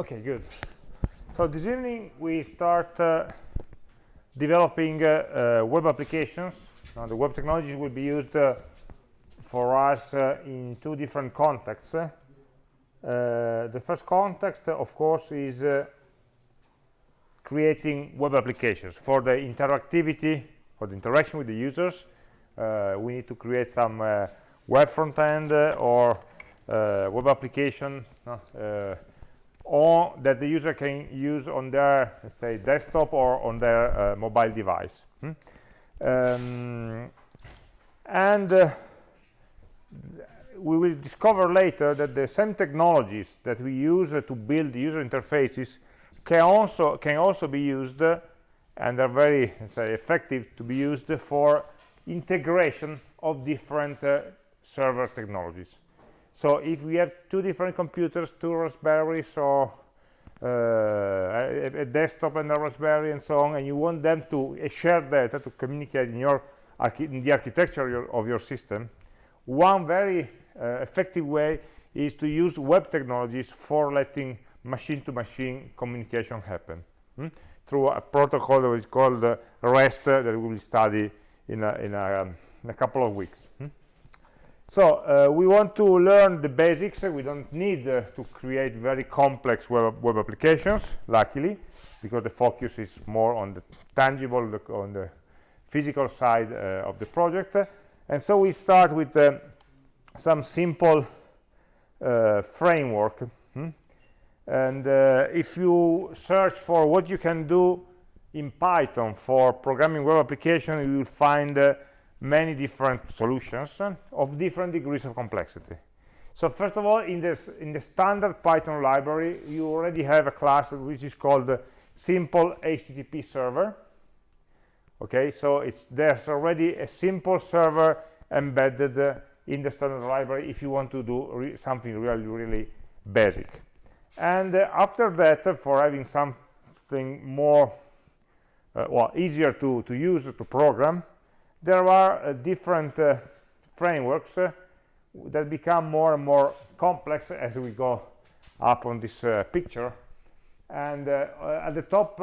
Okay, good. So this evening we start uh, developing uh, uh, web applications. Now the web technology will be used uh, for us uh, in two different contexts. Uh, the first context, of course, is creating web applications for the interactivity, for the interaction with the users. we need to create some web front end or web application or that the user can use on their let's say desktop or on their uh, mobile device hmm? um, and uh, we will discover later that the same technologies that we use uh, to build user interfaces can also can also be used uh, and are very say, effective to be used for integration of different uh, server technologies so if we have two different computers, two Raspberries or uh, a, a, desktop and a Raspberry and so on, and you want them to uh, share data to communicate in, your in the architecture of your, system, one very uh, effective way is to use web technologies for letting machine-to-machine -machine communication happen hmm? through a protocol that is called uh, REST that we will study in a, in a, um, in a couple of weeks. Hmm? So uh, we want to learn the basics. We don't need uh, to create very complex web, web, applications, luckily, because the focus is more on the tangible, the, on the physical side uh, of the project. And so we start with uh, some simple uh, framework. Hmm? And uh, if you search for what you can do in Python for programming web application, you will find many different solutions of different degrees of complexity. So first of all, in, this, in the standard Python library, you already have a class which is called simple HTTP server. Okay, so it's there's already a simple server embedded uh, in the standard library if you want to do re something really, really basic. And uh, after that, uh, for having something more, uh, well, easier to, to use, to program, there are uh, different uh, frameworks uh, that become more and more complex as we go up on this picture. And at the top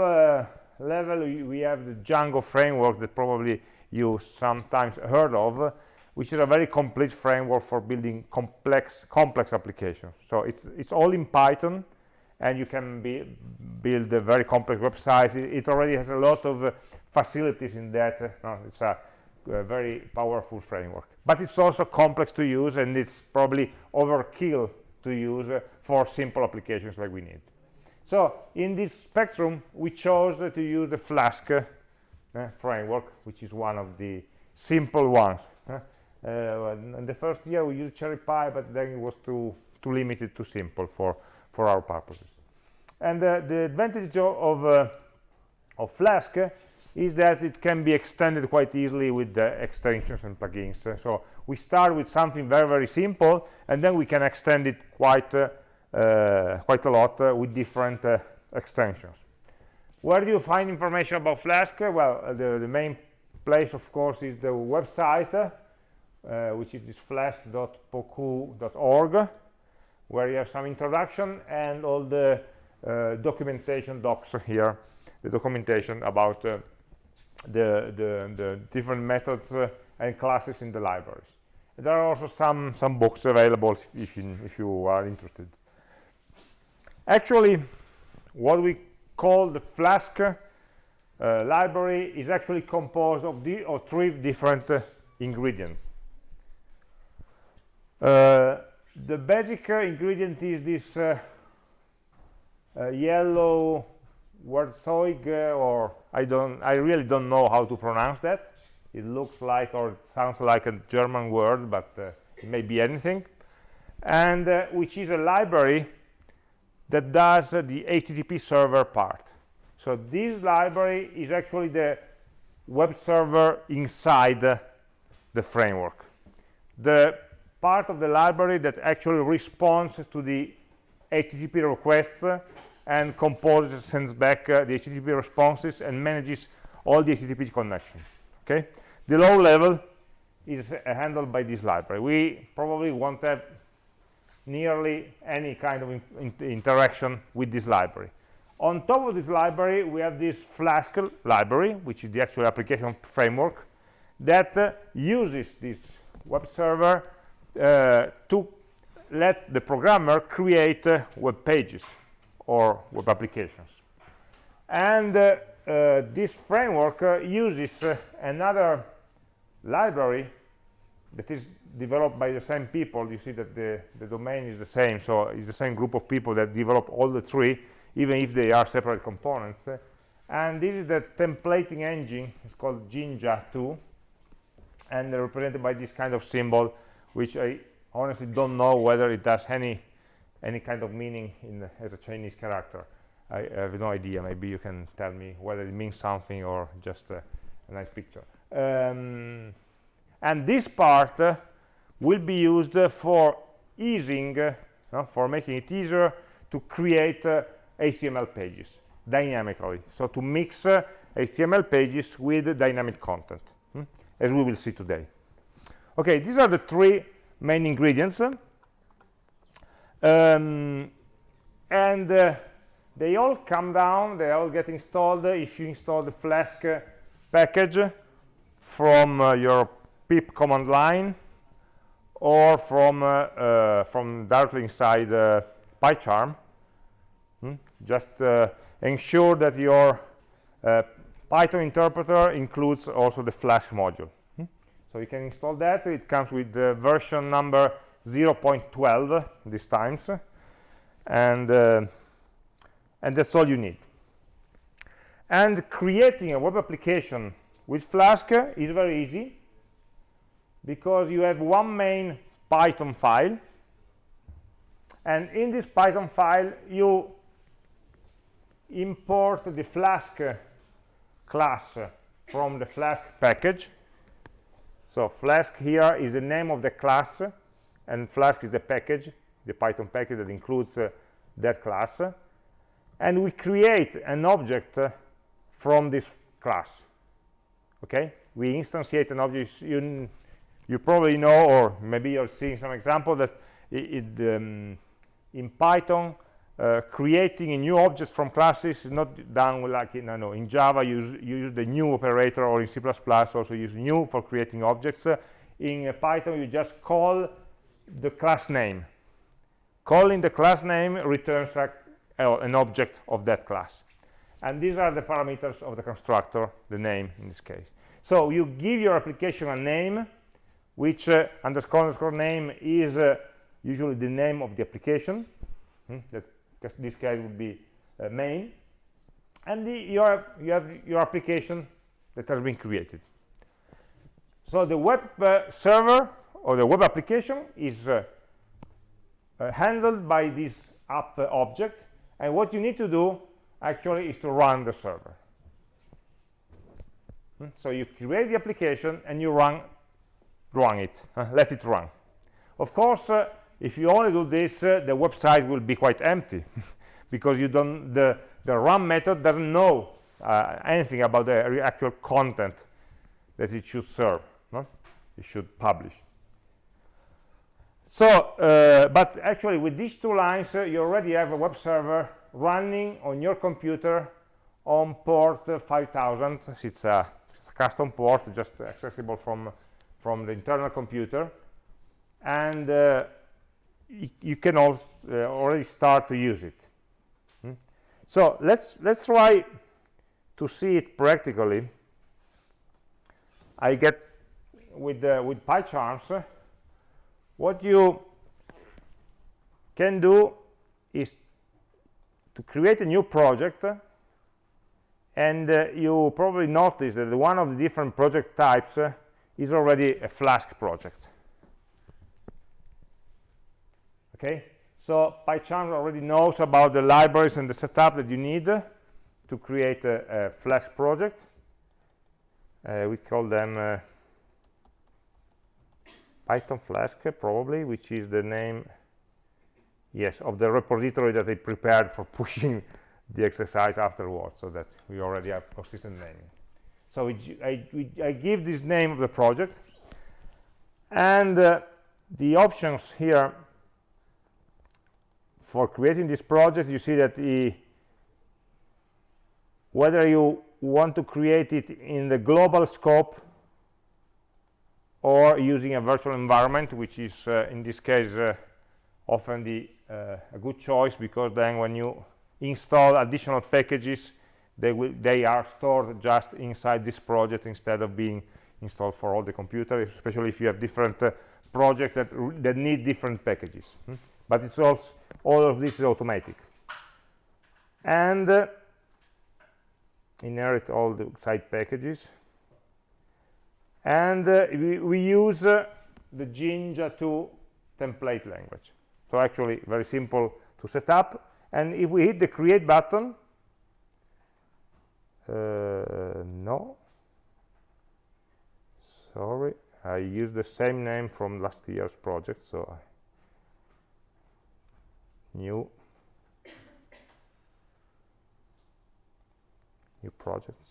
level we have the Django framework that probably you sometimes heard of which is a very complete framework for building complex complex applications. So it's it's all in python and you can be, build a very complex websites. It, it already has a lot of uh, facilities in that. Uh, it's a a very powerful framework. But it's also complex to use and it's probably overkill to use uh, for simple applications like we need. So in this spectrum we chose uh, to use the flask uh, framework which is one of the simple ones. Uh, in the first year we used cherrypy but then it was too too limited too simple for for our purposes. And uh, the advantage of uh, of flask is that it can be extended quite easily with the extensions and plugins. Uh, so we start with something very, very simple, and then we can extend it quite, uh, uh, quite a lot uh, with different uh, extensions. Where do you find information about Flask? Well, the, the, main place, of course, is the website, which is this flask.pocoo.org, where you have some introduction and all the documentation docs here, the documentation about the, the, the different methods uh, and classes in the libraries. There are also some, some books available if, if, you, if you are interested. Actually, what we call the Flask uh, library is actually composed of, the, of three different uh, ingredients. Uh, the basic uh, ingredient is this uh, yellow Werkzeug or I don't I really don't know how to pronounce that. It looks like or it sounds like a German word but uh, it may be anything. And uh, which is a library that does uh, the HTTP server part. So this library is actually the web server inside the framework. The part of the library that actually responds to the HTTP requests and composes sends back uh, the http responses and manages all the http connections okay? The low level is uh, handled by this library. We probably won't have nearly any kind of in, in, interaction with this library. On top of this library, we have this Flask library, which is the actual application framework, that uh, uses this web server uh, to let the programmer create uh, web pages or web applications. And uh, uh, this framework uh, uses another library that is developed by the same people. You see that the, the domain is the same, so it's the same group of people that develop all the three, even if they are separate components. And this is the templating engine. It's called Jinja 2, and represented by this kind of symbol, which I honestly don't know whether it has any any kind of meaning in as a Chinese character. I have no idea. Maybe you can tell me whether it means something or just a, a nice picture. Um, and this part uh, will be used uh, for easing, uh, for making it easier to create uh, HTML pages dynamically. So to mix HTML uh, pages with dynamic content, hmm, as we will see today. Okay, these are the three main ingredients. Um, and uh, they all come down, they all get installed if you install the Flask package from uh, your pip command line or from uh, uh, from directly inside uh, PyCharm. Hmm? Just ensure that your Python interpreter includes also the Flask module. Hmm? So you can install that. It comes with the version number 0.12 this times, and uh, and that's all you need. And creating a web application with Flask is very easy because you have one main Python file and in this Python file you import the Flask class from the Flask package so Flask here is the name of the class and Flask is the package the Python package that includes uh, that class. And we create an object uh, from this class. Okay? We instantiate an object. You you probably know or maybe you're seeing some example that it, it, um, in python uh, creating a new object from classes is not done like in, in java you use, you use the new operator or in c++ also use new for creating objects. Uh, in uh, python you just call the class name. Calling the class name returns a, an object of that class. And these are the parameters of the constructor the name in this case. So you give your application a name which uh, underscore underscore name is uh, usually the name of the application. Hmm, that this case would be uh, main. And the, you have your application that has been created. So the web uh, server or the web application is uh, uh, handled by this app object. And what you need to do actually is to run the server. Hmm? so you create the application and you run run it. Uh, let it run. Of course uh, if you only do this uh, the website will be quite empty because you don't the the run method doesn't know uh, anything about the actual content that it should serve no? it should publish so uh, but actually with these two lines uh, you already have a web server running on your computer on port 5000 it's a, it's a custom port just accessible from from the internal computer. And uh, you can also uh, already start to use it. Hmm? so let's let's try to see it practically. I get with uh, with PyCharms what you can do is to create a new project and uh, you probably notice that one of the different project types uh, is already a Flask project. Okay? So PyCharm already knows about the libraries and the setup that you need to create a, a Flask project. Uh, we call them uh, Python Flask probably, which is the name, yes, of the repository that I prepared for pushing the exercise afterwards, so that we already have consistent naming. So I, I, give this name of the project, and uh, the options here for creating this project you see that the whether you want to create it in the global scope or using a virtual environment which is uh, in this case uh, often the uh, a good choice because then when you install additional packages they will they are stored just inside this project instead of being installed for all the computer, especially if you have different uh, projects that that need different packages. Hmm? but it's also all of this is automatic. And uh, inherit all the side packages and uh, we, we, use uh, the Jinja 2 template language. So actually very simple to set up. And if we hit the create button uh, no. Sorry. I used the same name from last year's project so I new new projects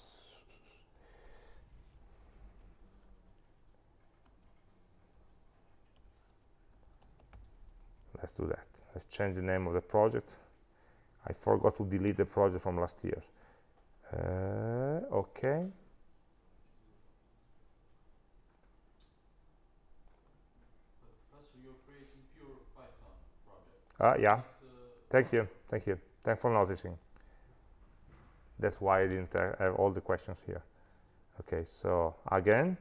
let's do that let's change the name of the project I forgot to delete the project from last year uh, okay Pass over your creating pure python project. Ah, yeah. Thank you. Thank you. Thanks for noticing. That's why I didn't uh, have all the questions here. Okay, so again.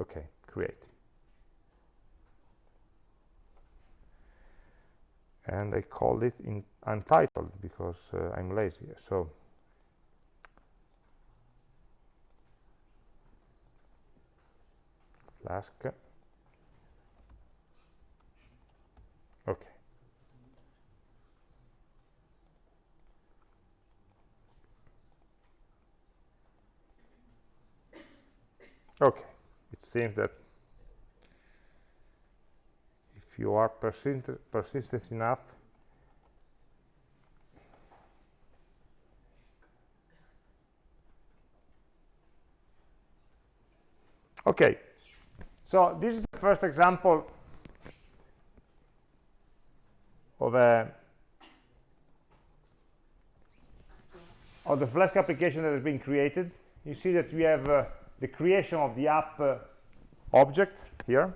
Okay, create. And I called it in untitled because uh, I'm lazy. So Flask. Okay. okay it seems that if you are persist persistent enough okay. So this is the first example of a of the Flask application that has been created. You see that we have uh, the creation of the app uh, object here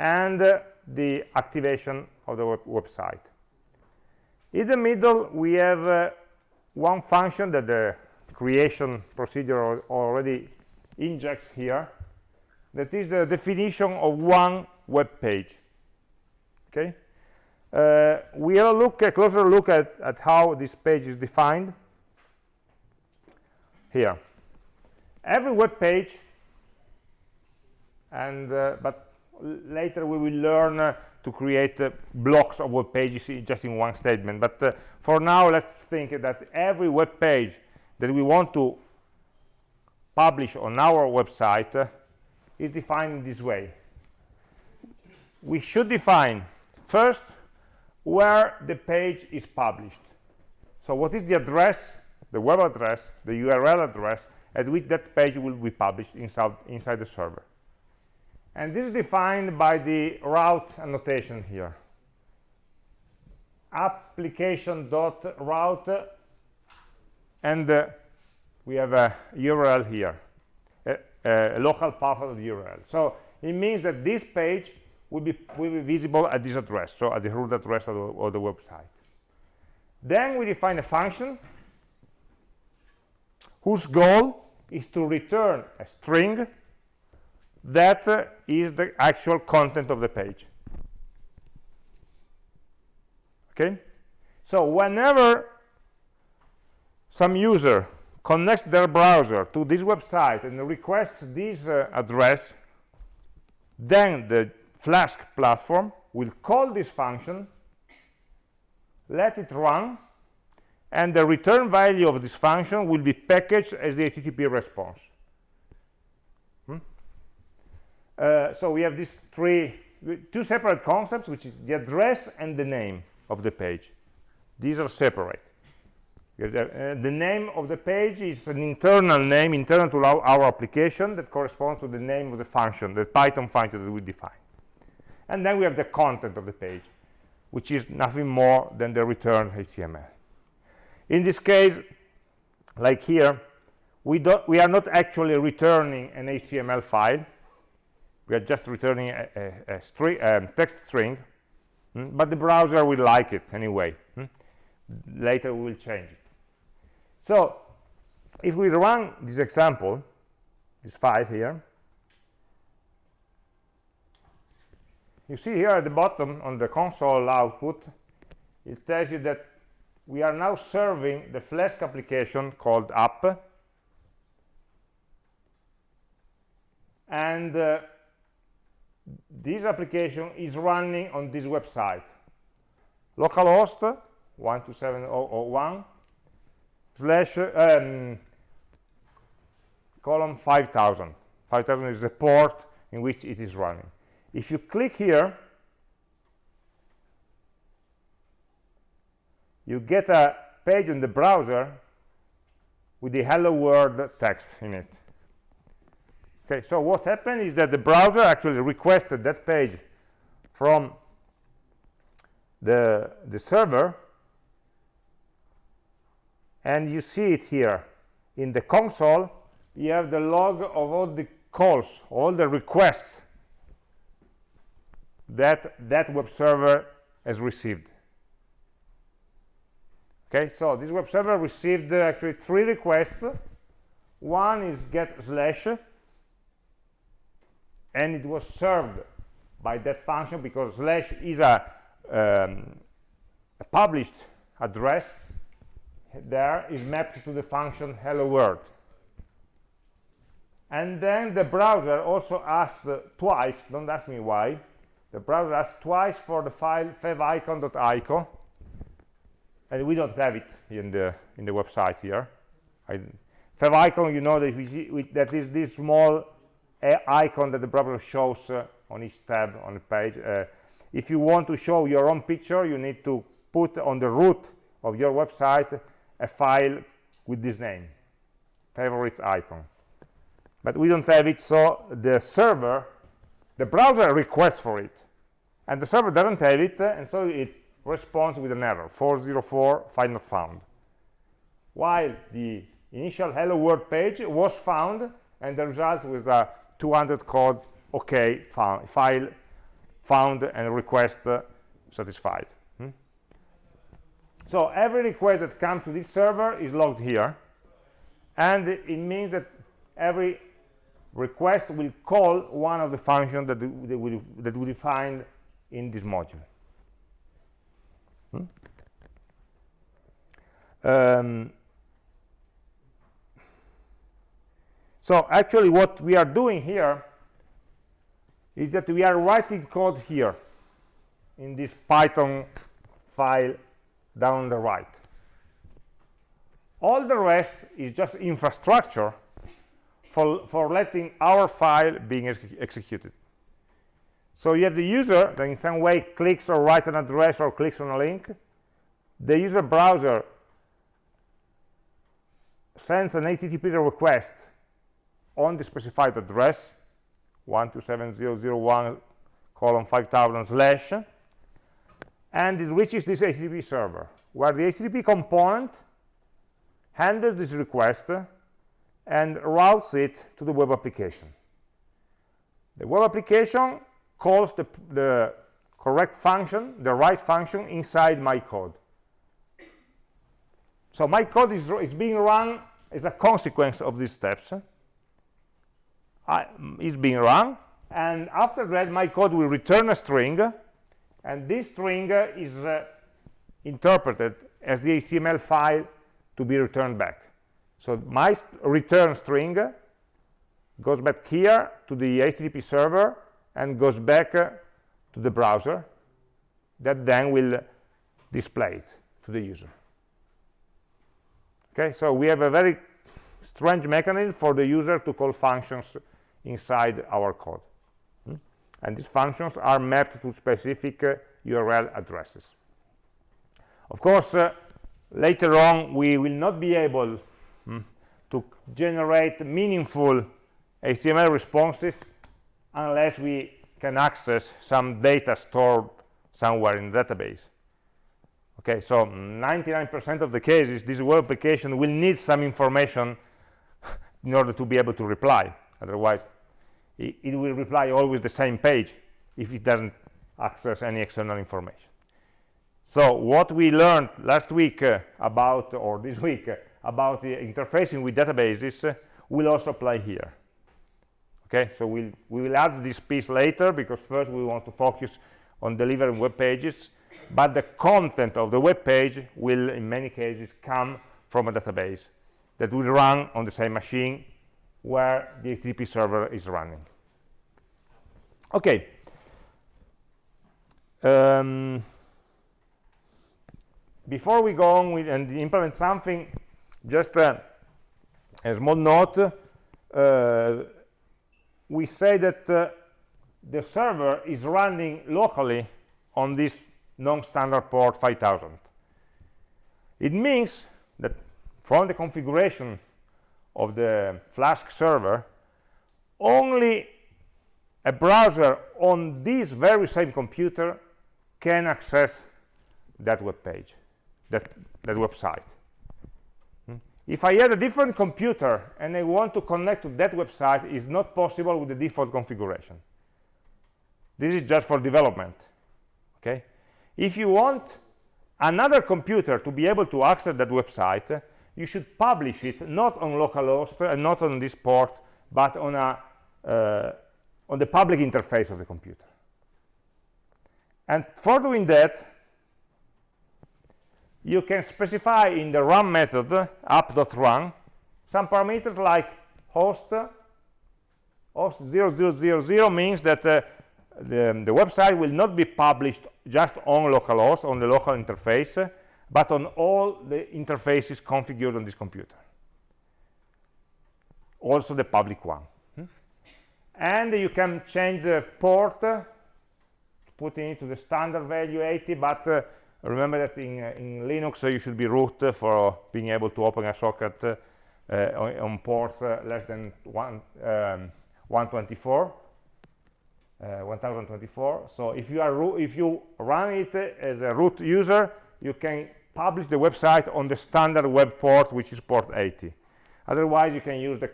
and uh, the activation of the web website. In the middle we have uh, one function that the creation procedure already injects here. That is the definition of one web page. Okay? Uh, we'll look a closer look at, at how this page is defined. Here. Every web page and uh, but later we will learn uh, to create uh, blocks of web pages just in one statement. But uh, for now let's think that every web page that we want to publish on our website uh, is defined this way. We should define first where the page is published. So what is the address the web address the url address at which that page will be published inside, inside the server. And this is defined by the route annotation here. Application.route and uh, we have a URL here, a, a, local path of the URL. So it means that this page will be, will be visible at this address, so at the root address of the, of the website. Then we define a function whose goal is to return a string that uh, is the actual content of the page okay so whenever some user connects their browser to this website and requests this uh, address then the flask platform will call this function let it run and the return value of this function will be packaged as the HTTP response. Hmm? Uh, so we have these three, two separate concepts, which is the address and the name of the page. These are separate. The, uh, the name of the page is an internal name, internal to our, our application, that corresponds to the name of the function, the Python function that we define. And then we have the content of the page. which is nothing more than the returned html in this case like here we don't we are not actually returning an html file we are just returning a, a, a string um, text string mm, but the browser will like it anyway mm. later we will change it so if we run this example this file here you see here at the bottom on the console output it tells you that we are now serving the flask application called app and uh, this application is running on this website. Localhost 127.0.0.1 slash um, column 5000 5000 is the port in which it is running. If you click here you get a page in the browser with the hello world text in it okay so what happened is that the browser actually requested that page from the the server. And you see it here. In the console you have the log of all the calls all the requests that that web server has received. Okay so this web server received uh, actually three requests. One is get slash and it was served by that function because slash is a, um, a published address. There is mapped to the function hello world. And then the browser also asked uh, twice don't ask me why the browser asked twice for the file favicon.ico and we don't have it in the in the website here. I, favicon you know that we, that is this small icon that the browser shows uh, on each tab on the page. Uh, if you want to show your own picture you need to put on the root of your website a file with this name favorites icon. But we don't have it so the server the browser requests for it. And the server doesn't have it and so it responds with an error 404 file not found. While the initial hello world page was found and the result was a 200 code okay found, file found and request uh, satisfied so every request that comes to this server is logged here and it means that every request will call one of the functions that, that, we, that we defined in this module hmm? um, so actually what we are doing here is that we are writing code here in this python file down the right. All the rest is just infrastructure for, for letting our file being ex executed. So you have the user that in some way clicks or writes an address or clicks on a link. The user browser sends an http request on the specified address 127.0.0.1 colon 5000 slash and it reaches this HTTP server, where the HTTP component handles this request and routes it to the web application. The web application calls the, the correct function, the right function inside my code. So my code is, is being run as a consequence of these steps. I, is being run, and after that my code will return a string and this string is uh, interpreted as the HTML file to be returned back. So my return string goes back here to the HTTP server and goes back uh, to the browser that then will display it to the user. Okay, so we have a very strange mechanism for the user to call functions inside our code. And these functions are mapped to specific uh, url addresses. Of course uh, later on we will not be able mm, to generate meaningful html responses unless we can access some data stored somewhere in the database. Okay so 99% of the cases this web application will need some information in order to be able to reply otherwise it, it will reply always the same page if it doesn't access any external information. So what we learned last week uh, about or this week uh, about the interfacing with databases uh, will also apply here. Okay so we'll, we will add this piece later because first we want to focus on delivering web pages but the content of the web page will in many cases come from a database that will run on the same machine where the HTTP server is running. Okay um, before we go on and implement something just a small note uh, we say that uh, the server is running locally on this non-standard port 5000 it means that from the configuration of the flask server only a browser on this very same computer can access that web page that that website. Hmm? if i had a different computer and i want to connect to that website it's not possible with the default configuration. This is just for development okay? If you want another computer to be able to access that website you should publish it not on localhost and not on this port but on a uh, on the public interface of the computer. And for doing that you can specify in the run method app.run some parameters like host. Host 0000 means that uh, the, the, website will not be published just on localhost on the local interface but on all the interfaces configured on this computer. Also the public one. Hmm? and you can change the port putting it to the standard value 80 but uh, remember that in, uh, in linux uh, you should be root for being able to open a socket uh, on, on, ports uh, less than one, um, 124 uh, 1024 so if you are if you run it as a root user you can publish the website on the standard web port which is port 80 otherwise you can use the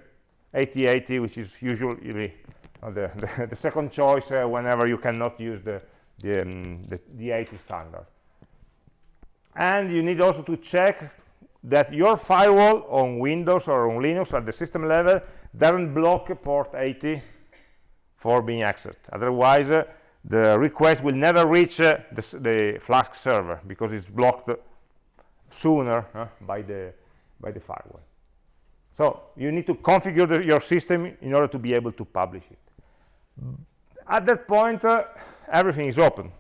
8080 which is usually the, the, the, second choice uh, whenever you cannot use the the, um, the the 80 standard. And you need also to check that your firewall on Windows or on Linux at the system level doesn't block port 80 for being accessed. Otherwise uh, the request will never reach uh, the, the, Flask server because it's blocked sooner uh, by the by the firewall. So you need to configure the, your system in order to be able to publish it. At that point uh, everything is open.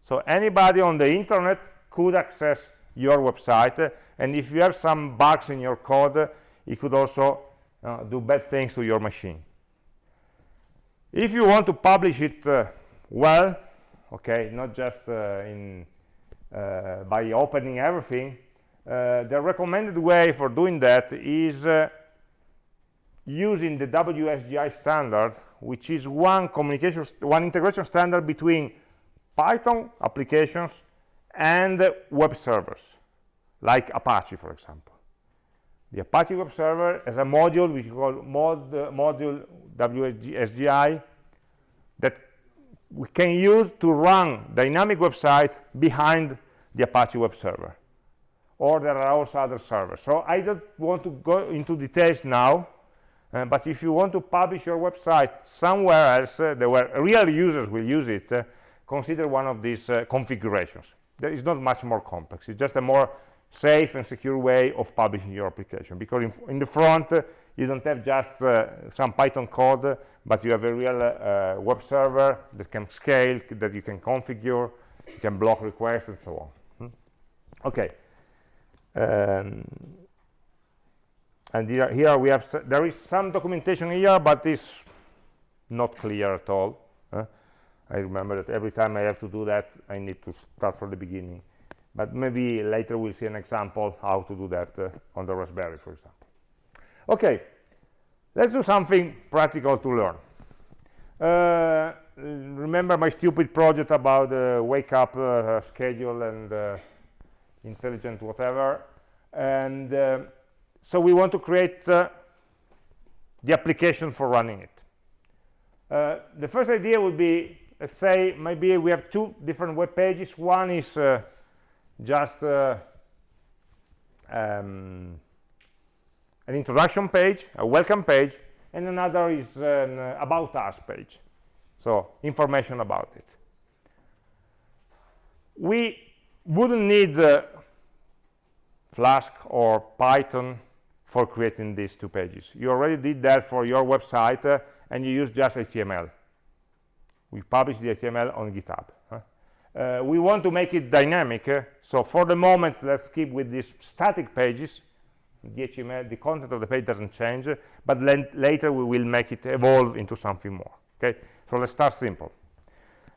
So anybody on the internet could access your website uh, and if you have some bugs in your code uh, it could also uh, do bad things to your machine. If you want to publish it uh, well okay not just in uh, by opening everything the recommended way for doing that is uh, using the WSGI standard which is one communication one integration standard between Python applications and web servers like Apache for example the Apache web server has a module which is called mod, uh, module WSGI that we can use to run dynamic websites behind the Apache web server. Or there are also other servers. So I don't want to go into details now, uh, but if you want to publish your website somewhere else uh, where real users will use it, uh, consider one of these uh, configurations. There is not much more complex. It's just a more safe and secure way of publishing your application because in, in the front uh, you don't have just uh, some python code but you have a real web server that can scale that you can configure you can block requests and so on hmm? okay um, and here, here, we have there is some documentation here but it's not clear at all i remember that every time i have to do that i need to start from the beginning. But maybe later we'll see an example how to do that uh, on the raspberry for example. Okay let's do something practical to learn. Uh, remember my stupid project about the wake up uh, schedule and uh, intelligent whatever. And uh, so we want to create uh, the application for running it. Uh, the first idea would be let's say maybe we have two different web pages. One is uh, just uh, um, an introduction page a welcome page and another is an uh, about us page. So information about it. We wouldn't need uh, Flask or Python for creating these two pages. You already did that for your website uh, and you use just HTML. We publish the HTML on GitHub. Huh? Uh, we want to make it dynamic, uh, so for the moment, let's keep with these static pages. The HTML, the content of the page doesn't change, but later we will make it evolve into something more. Okay, so let's start simple.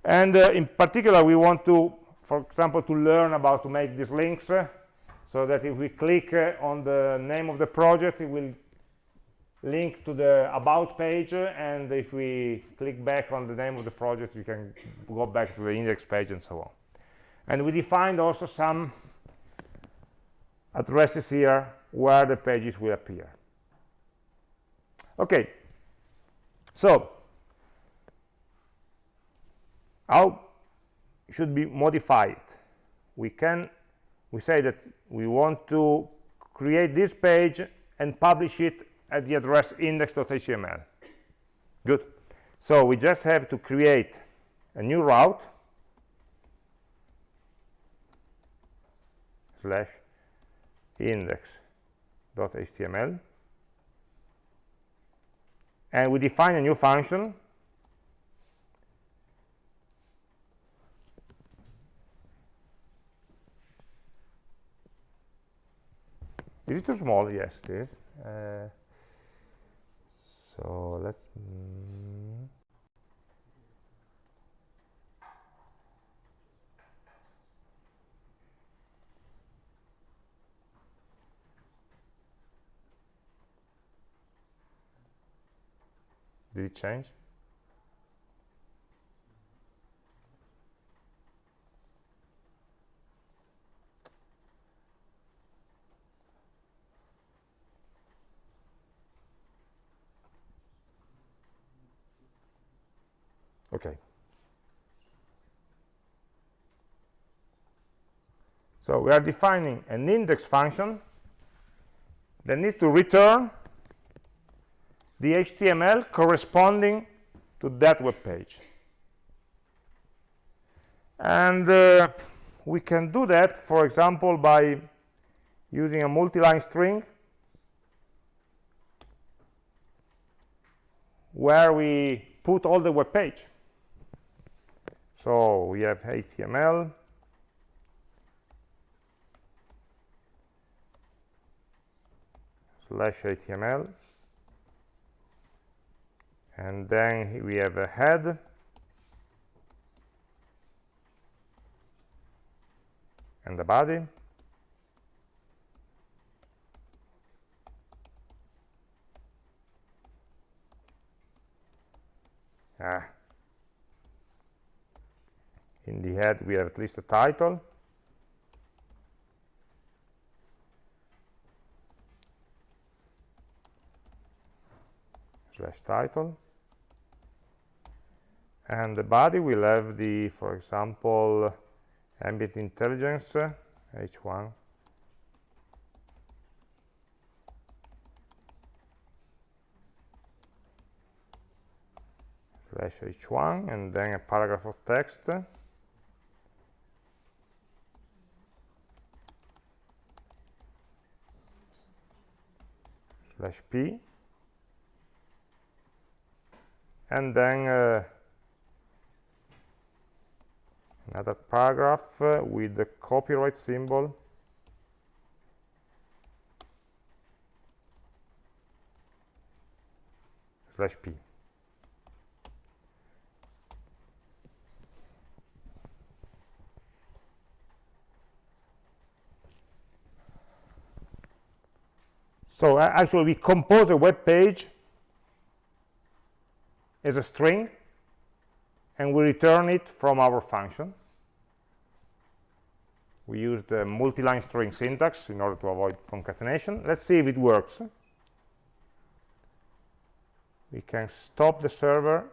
And uh, in particular, we want to for example, to learn about to make these links uh, so that if we click uh, on the name of the project, it will link to the about page uh, and if we click back on the name of the project we can go back to the index page and so on. And we defined also some addresses here where the pages will appear. Okay. So how should be modified? We can we say that we want to create this page and publish it at the address index.html good. So we just have to create a new route slash index.html and we define a new function Is it too small? Yes, it is. Uh, so let's. Mm, did it change? Okay. So we are defining an index function that needs to return the HTML corresponding to that web page. And uh, we can do that for example by using a multi-line string where we put all the web page so we have html slash html and then we have a head. And the body. Ah in the head we have at least a title. Slash title. And the body will have the for example ambient intelligence h1 slash h1 and then a paragraph of text slash p. And then uh, another paragraph uh, with the copyright symbol. Slash p So uh, actually, we compose a web page as a string, and we return it from our function. we use the multi-line string syntax in order to avoid concatenation. Let's see if it works. We can stop the server.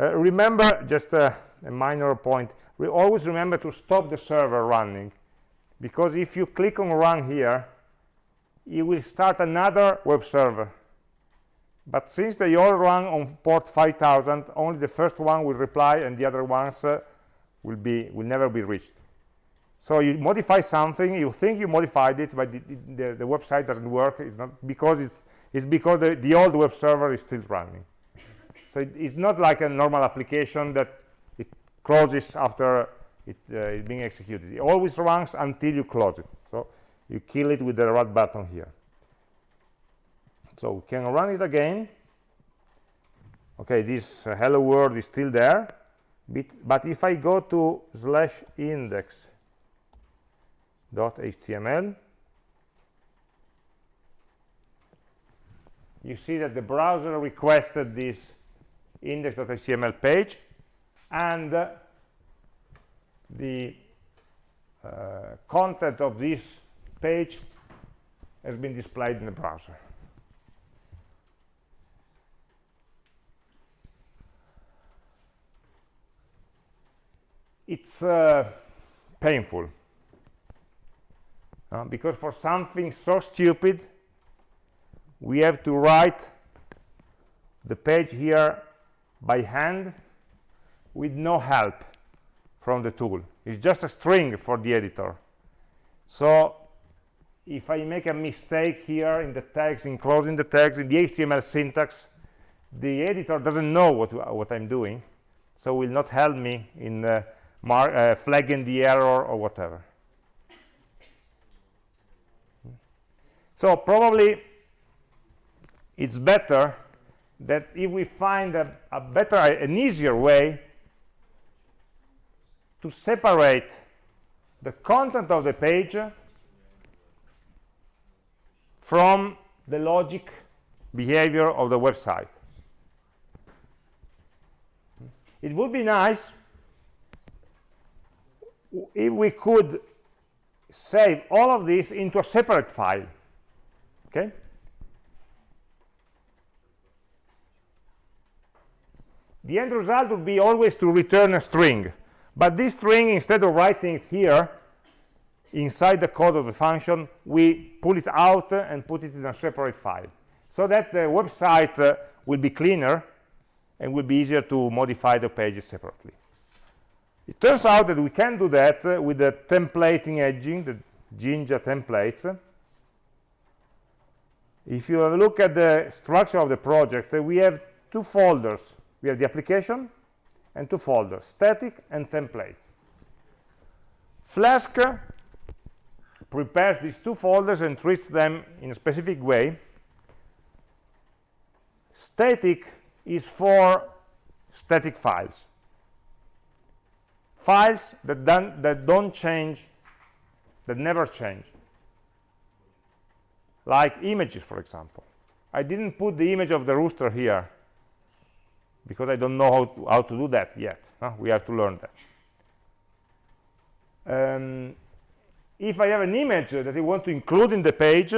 Uh, remember just a, a minor point. We always remember to stop the server running because if you click on run here you will start another web server. But since they all run on port 5000 only the first one will reply and the other ones uh, will be will never be reached. So you modify something you think you modified it but the, the, the website doesn't work. It's not because it's it's because the, the old web server is still running. So it, it's not like a normal application that it closes after it uh, being executed. It always runs until you close it you kill it with the red button here. So we can run it again. Okay this uh, hello world is still there but, but if i go to slash index dot html you see that the browser requested this index.html page and uh, the uh, content of this page has been displayed in the browser. It's uh, painful. Uh, because for something so stupid we have to write the page here by hand with no help from the tool. It's just a string for the editor. So if I make a mistake here in the tags enclosing the tags in the HTML syntax the editor doesn't know what, what I'm doing so will not help me in uh, uh, flagging the error or whatever. So probably it's better that if we find a, a better an easier way to separate the content of the page from the logic behavior of the website. It would be nice if we could save all of this into a separate file okay? The end result would be always to return a string but this string instead of writing it here inside the code of the function we pull it out and put it in a separate file. So that the website uh, will be cleaner and will be easier to modify the pages separately. It turns out that we can do that uh, with the templating engine the jinja templates. If you look at the structure of the project uh, we have two folders. We have the application and two folders static and templates. Flask prepares these two folders and treats them in a specific way static is for static files files that don't that don't change that never change like images for example i didn't put the image of the rooster here because I don't know how to, how to do that yet. Huh? We have to learn that. Um, if I have an image that I want to include in the page,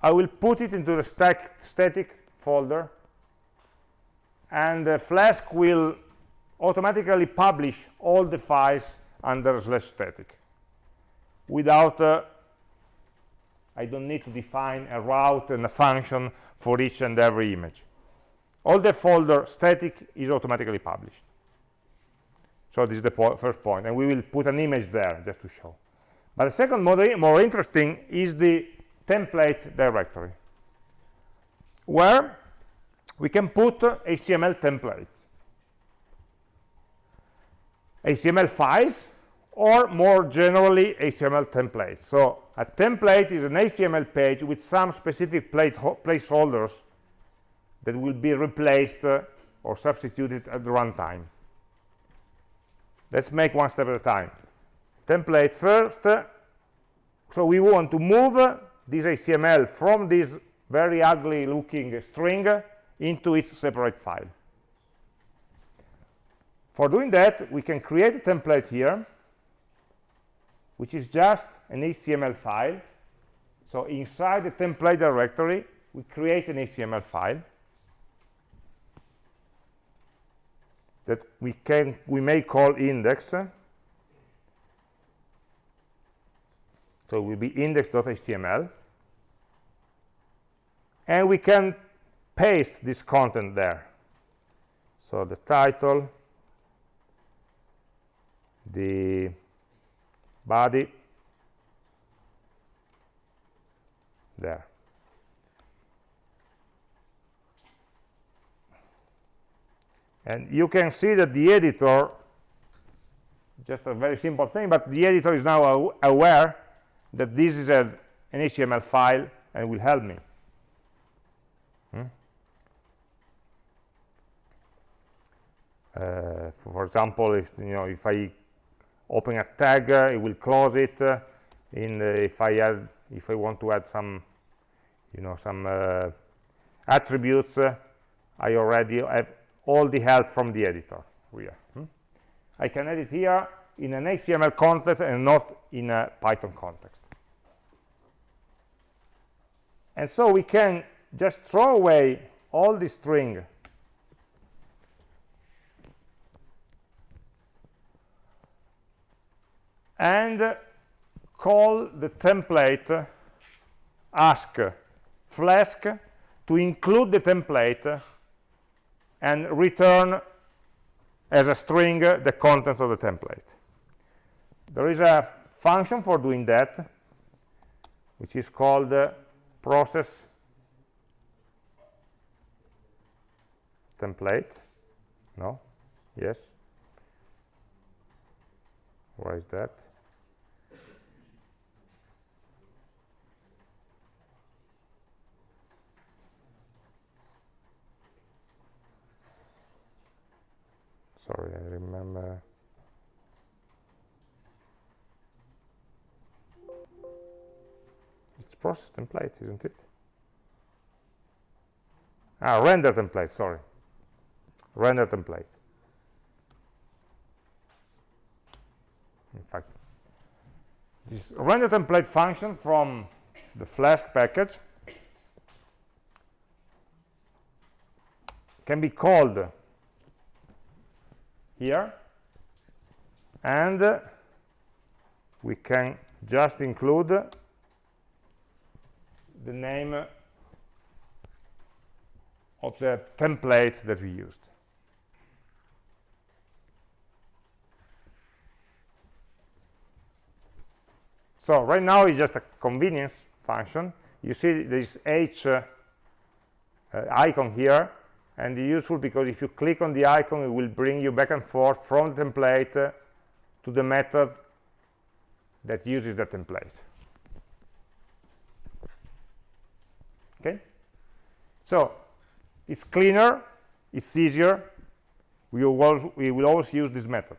I will put it into the stack, static folder, and uh, Flask will automatically publish all the files under slash static. Without uh, I don't need to define a route and a function for each and every image. All the folder static is automatically published. So this is the po first point and we will put an image there just to show but the second more, more interesting is the template directory where we can put HTML templates HTML files or more generally HTML templates so a template is an HTML page with some specific placeholders that will be replaced uh, or substituted at the runtime. Let's make one step at a time. Template first. So we want to move this HTML from this very ugly looking string into its separate file. For doing that, we can create a template here which is just an HTML file. So inside the template directory, we create an HTML file that we can we may call index. So it will be index.html. And we can paste this content there. So the title, the body, there. And you can see that the editor, just a very simple thing, but the editor is now aware that this is a, an HTML file and will help me. Hmm? Uh, for example, if you know if I open a tag, uh, it will close it. Uh, in if I add, if I want to add some, you know, some uh, attributes, uh, I already have all the help from the editor here. Hmm? I can edit here in an HTML context and not in a Python context. And so we can just throw away all the string and call the template ask flask to include the template and return as a string the content of the template. There is a function for doing that, which is called uh, process template. No? Yes? Why is that? sorry I remember process template isn't it? Ah render template sorry. Render template. In fact this render template function from the flask package can be called here and we can just include the name of the template that we used. So right now it's just a convenience function. You see this H uh, uh, icon here and it's useful because if you click on the icon it will bring you back and forth from the template uh, to the method that uses the template okay? So it's cleaner it's easier. We will, we will always use this method.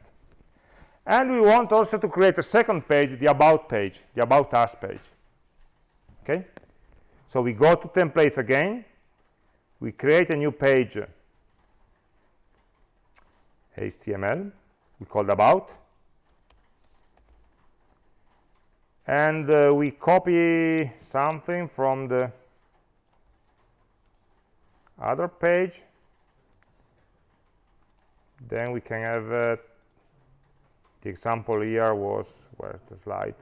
And we want also to create a second page the about page the about us page. Okay? So we go to templates again. We create a new page html we called about. And uh, we copy something from the other page then we can have uh, the example here was where's the slide?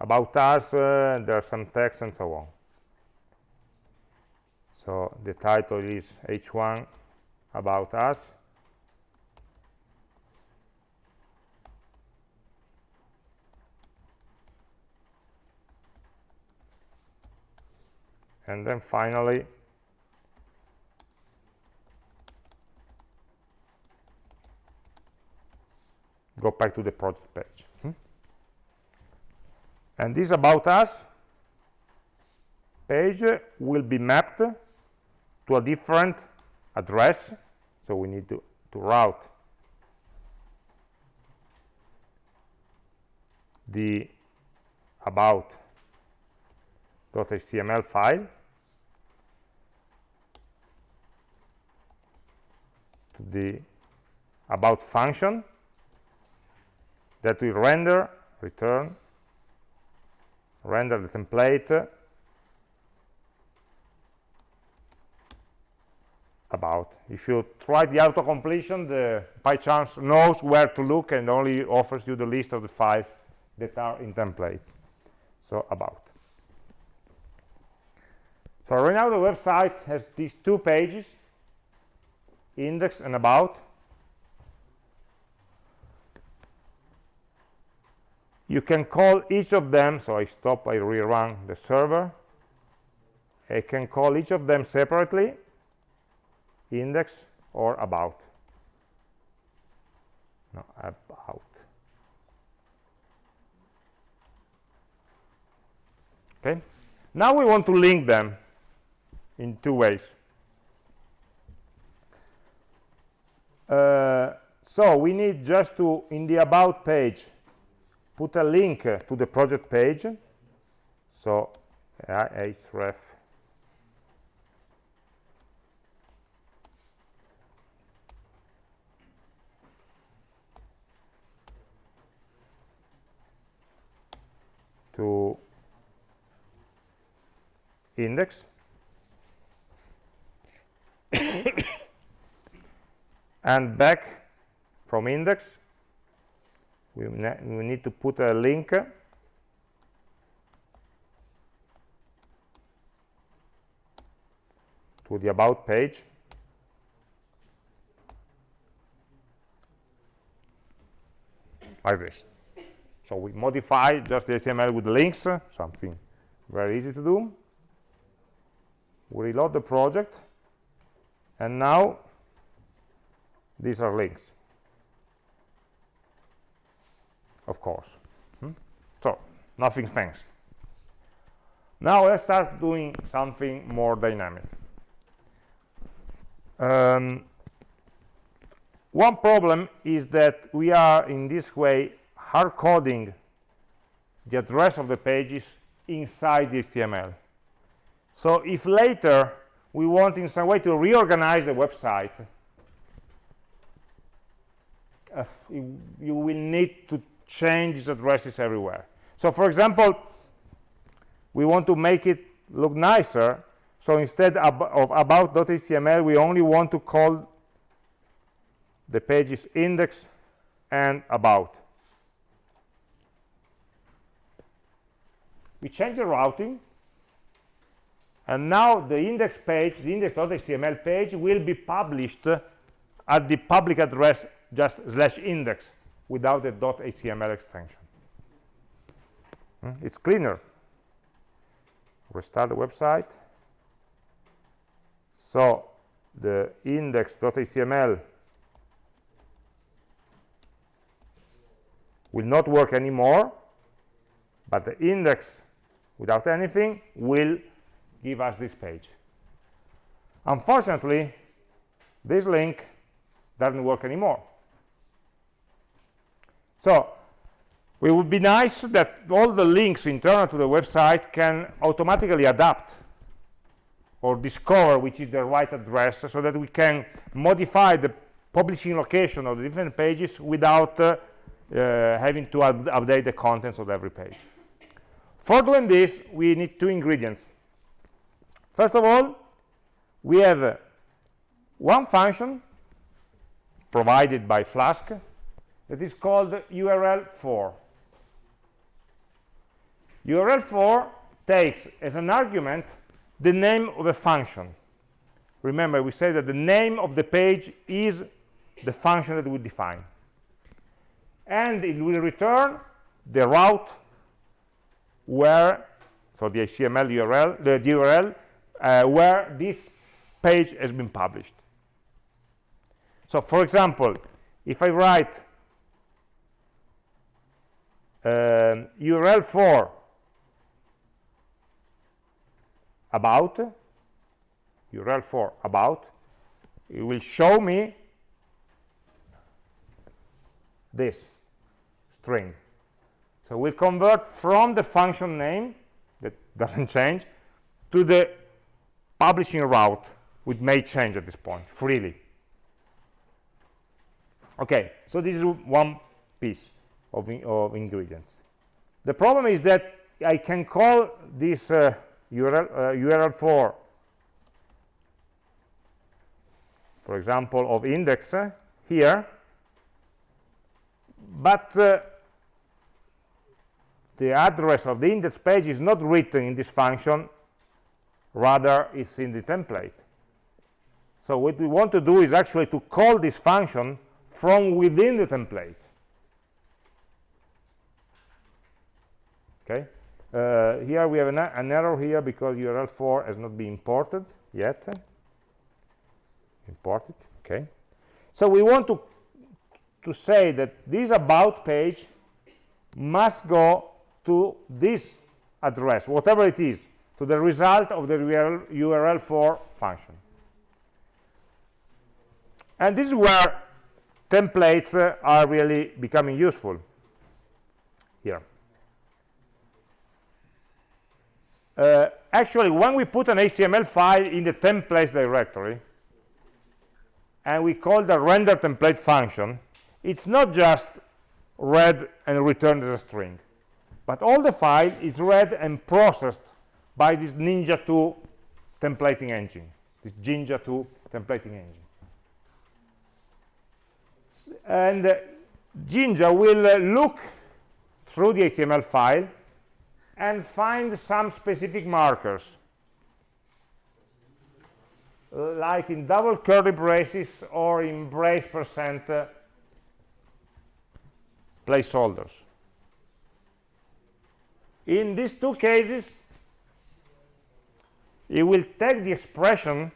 About us uh, there's some text and so on. So the title is h1 about us and then finally go back to the project page. Hmm? And this about us page will be mapped to a different address. So we need to, to route the about.html file the about function that will render return render the template about. If you try the auto-completion, the PyCharm knows where to look and only offers you the list of the five that are in templates. So about. So right now the website has these two pages, index and about. You can call each of them, so I stop, I rerun the server. I can call each of them separately index or about no about okay now we want to link them in two ways uh, so we need just to in the about page put a link to the project page. So href. To index and back from index. We, we need to put a link. To the about page. Like this. So we modify just the HTML with links, something very easy to do. We reload the project, and now these are links, of course. Hmm? So nothing fancy. Now let's start doing something more dynamic. Um, one problem is that we are in this way hard coding the address of the pages inside the HTML. So if later we want in some way to reorganize the website, uh, you, will need to change these addresses everywhere. So for example, we want to make it look nicer. So instead of about.html, we only want to call the pages index and about. we change the routing and now the index page the index.html page will be published at the public address just slash index without the .html extension. Hmm? it's cleaner. Restart the website. So the index.html will not work anymore but the index without anything will give us this page. Unfortunately this link doesn't work anymore so it would be nice that all the links internal to the website can automatically adapt or discover which is the right address so that we can modify the publishing location of the different pages without uh, uh, having to update the contents of every page for doing this, we need two ingredients. First of all, we have uh, one function provided by Flask that is called url_for. url_for takes as an argument the name of a function. Remember, we said that the name of the page is the function that we define. And it will return the route where so the HTML URL the URL uh, where this page has been published so for example if I write um, URL for about URL for about. It will show me this string. So we'll convert from the function name that doesn't change to the publishing route which may change at this point freely. Okay so this is one piece of, in, of ingredients. The problem is that I can call this uh, URL, uh, url_for for example of index uh, here. But uh, the address of the index page is not written in this function. Rather it's in the template. So what we want to do is actually to call this function from within the template okay? Uh, here we have an, an, error here because url_for has not been imported yet. Imported okay? So we want to to say that this about page must go to this address whatever it is to the result of the URL, url_for function. And this is where templates uh, are really becoming useful here uh, actually when we put an html file in the templates directory and we call the render template function it's not just read and returned as a string but all the file is read and processed by this jinja 2 templating engine this jinja 2 templating engine. And uh, jinja will uh, look through the html file and find some specific markers like in double curly braces or in brace percent uh, placeholders. In these two cases, it will take the expression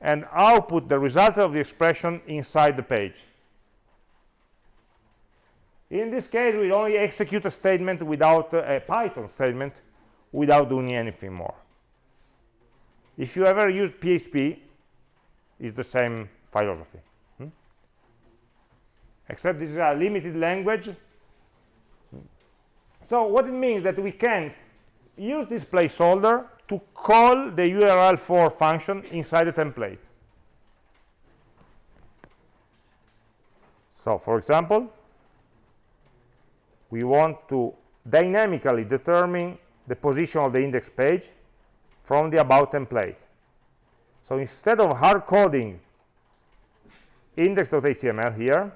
and output the results of the expression inside the page. In this case, we only execute a statement without uh, a Python statement without doing anything more. If you ever use PHP, it's the same philosophy. Except this is a limited language. So what it means that we can use this placeholder to call the url for function inside the template. So for example we want to dynamically determine the position of the index page from the about template. So instead of hard coding index.html here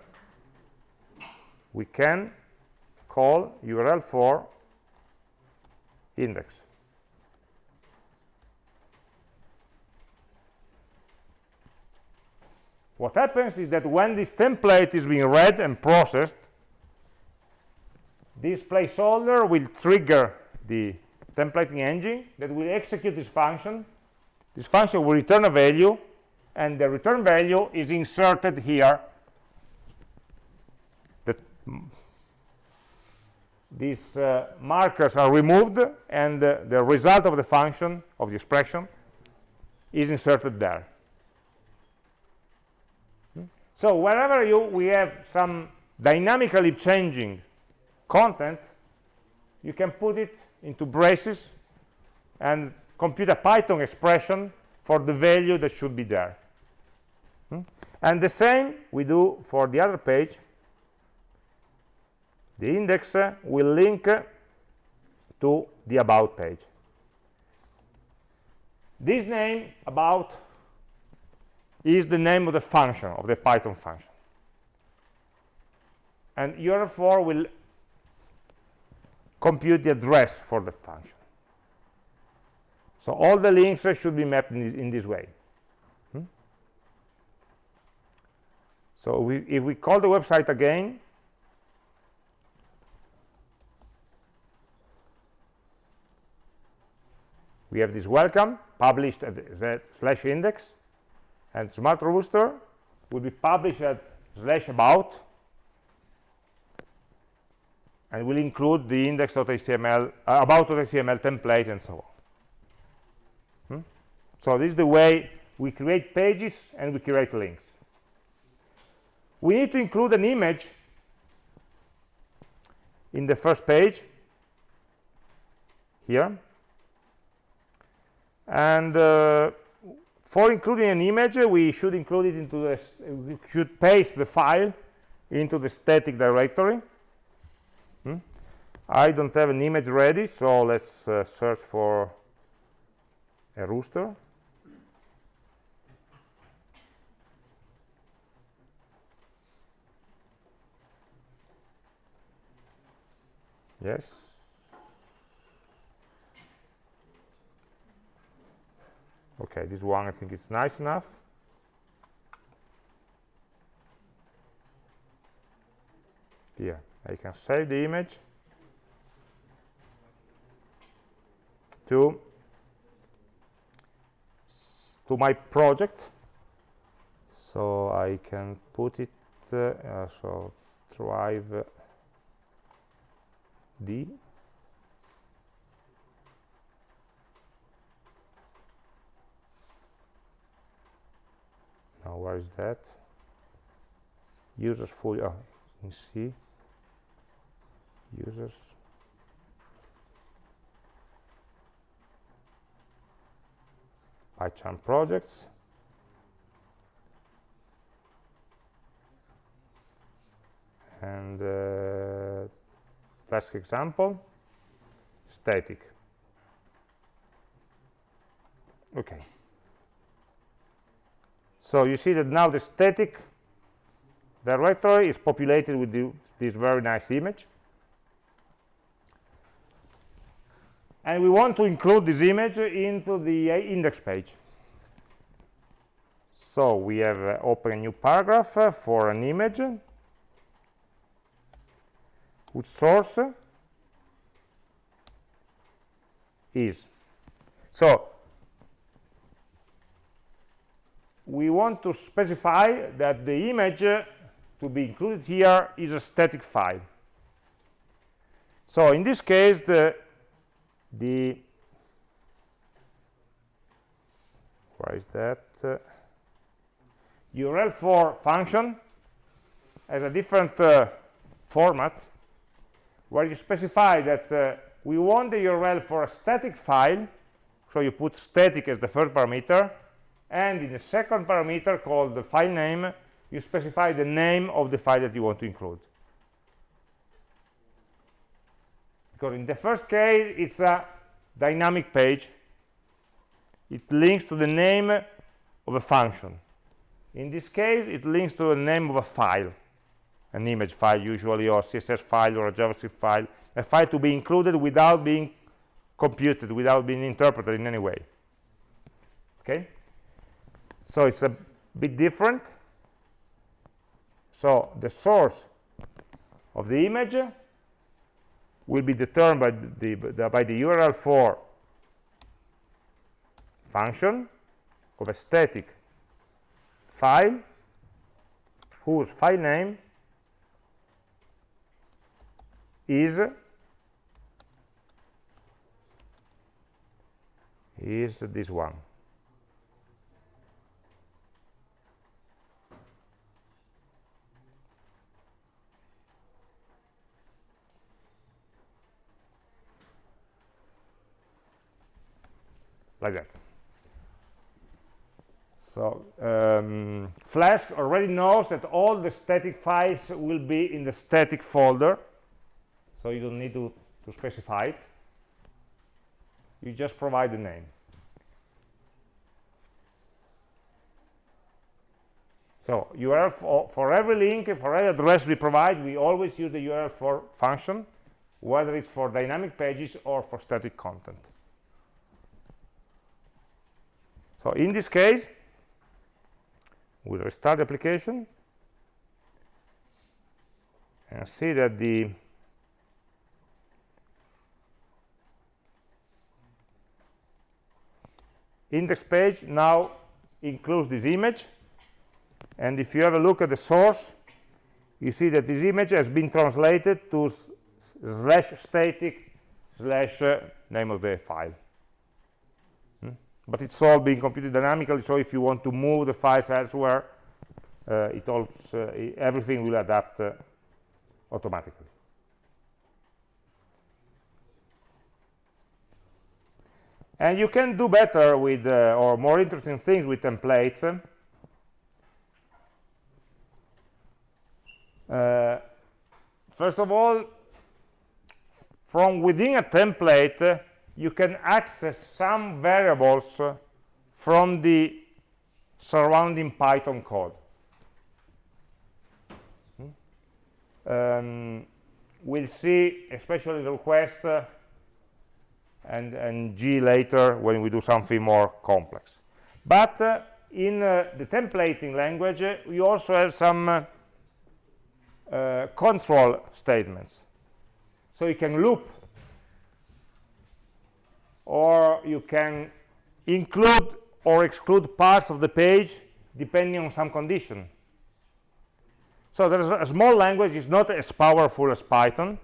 we can call URL for index. What happens is that when this template is being read and processed this placeholder will trigger the templating engine that will execute this function. This function will return a value and the return value is inserted here. These uh, markers are removed and uh, the result of the function of the expression is inserted there. Hmm? so wherever you we have some dynamically changing content you can put it into braces and compute a python expression for the value that should be there. Hmm? and the same we do for the other page. The index will link to the about page. This name about is the name of the function of the python function. And url_for will compute the address for the function. So all the links should be mapped in, in this way. Hmm? so we, if we call the website again we have this welcome published at the slash index and smart rooster will be published at slash about and will include the index.html uh, about.html template and so on hmm? so this is the way we create pages and we create links we need to include an image in the first page here and uh, for including an image we should include it into the we should paste the file into the static directory? I don't have an image ready so let's uh, search for a rooster. Yes. Okay this one I think is nice enough. Here I can save the image to to my project. So I can put it uh, uh, so drive D. Now where is that? Users full oh you see. Users PyCharm projects. And uh, example static. Okay. So you see that now the static directory is populated with the, this very nice image and we want to include this image into the uh, index page. So we have uh, open a new paragraph uh, for an image whose source is. So we want to specify that the image uh, to be included here is a static file. So in this case the the where is that? Uh, url for function has a different uh, format where you specify that uh, we want the url for a static file. So you put static as the first parameter and in the second parameter called the file name you specify the name of the file that you want to include because in the first case it's a dynamic page. It links to the name of a function. In this case it links to the name of a file an image file usually or css file or a javascript file a file to be included without being computed without being interpreted in any way. Okay? So it's a bit different. So the source of the image will be determined by the, the, by the URL for function of a static file whose file name is is this one like that. So um, Flask already knows that all the static files will be in the static folder, so you don't need to, to specify it. You just provide the name. So URL for, for every link, for every address we provide, we always use the URL for function, whether it's for dynamic pages or for static content. So in this case, we'll restart the application and see that the index page now includes this image. And if you have a look at the source you see that this image has been translated to slash static slash uh, name of the file but it's all being computed dynamically so if you want to move the files elsewhere uh, it also uh, everything will adapt uh, automatically. And you can do better with uh, or more interesting things with templates. Uh, first of all from within a template you can access some variables from the surrounding Python code. Hmm? Um, we'll see, especially the request uh, and, and G later when we do something more complex. But uh, in uh, the templating language, uh, we also have some uh, control statements. So you can loop or you can include or exclude parts of the page depending on some condition. So there's a, small language, it's not as powerful as Python,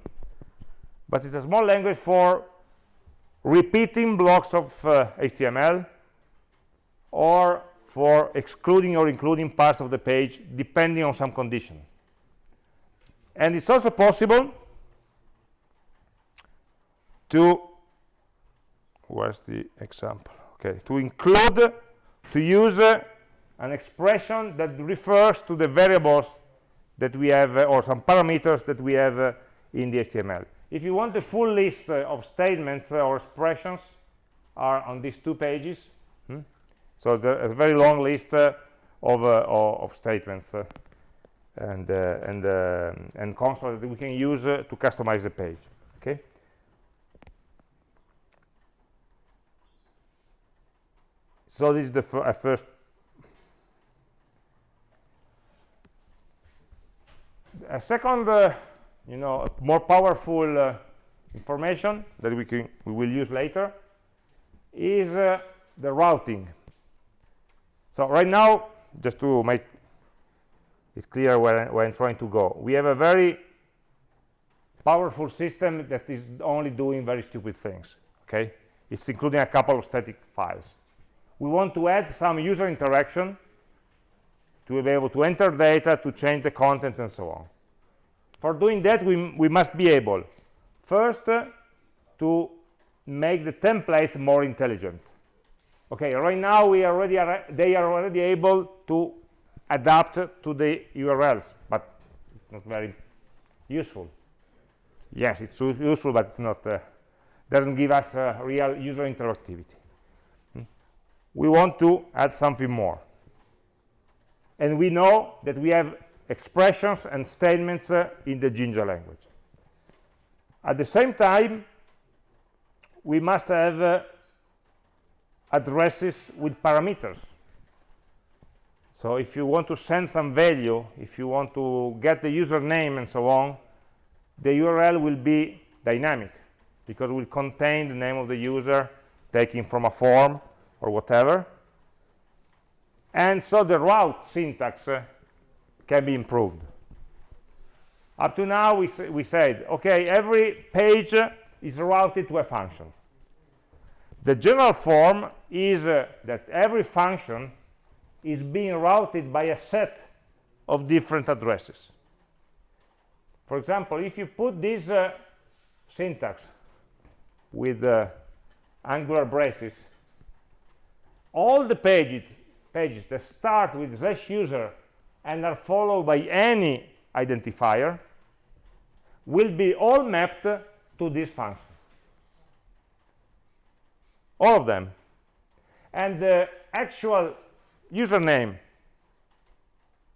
but it's a small language for repeating blocks of uh, HTML or for excluding or including parts of the page depending on some condition. And it's also possible to where's the example? Okay to include to use uh, an expression that refers to the variables that we have uh, or some parameters that we have uh, in the HTML if you want the full list uh, of statements uh, or expressions are on these two pages hmm? so there's a very long list uh, of, of, statements and and and consoles that we can use to customize the page okay so this is the uh, first. A second uh, you know more powerful uh, information that we can we will use later is uh, the routing. So right now just to make it clear where, where I'm trying to go we have a very powerful system that is only doing very stupid things okay? It's including a couple of static files we want to add some user interaction to be able to enter data, to change the content, and so on. For doing that, we, we must be able, first, uh, to make the templates more intelligent. Okay, right now we already are, they are already able to adapt to the URLs, but it's not very useful. Yes, it's useful, but it's not uh, doesn't give us uh, real user interactivity we want to add something more. And we know that we have expressions and statements uh, in the Jinja language. At the same time we must have uh, addresses with parameters. So if you want to send some value if you want to get the username and so on the url will be dynamic because it will contain the name of the user taken from a form or whatever. And so the route syntax uh, can be improved. Up to now we, we said okay every page uh, is routed to a function. The general form is uh, that every function is being routed by a set of different addresses. For example if you put this uh, syntax with uh, angular braces all the pages, pages that start with slash user and are followed by any identifier will be all mapped to this function. All of them. And the actual username,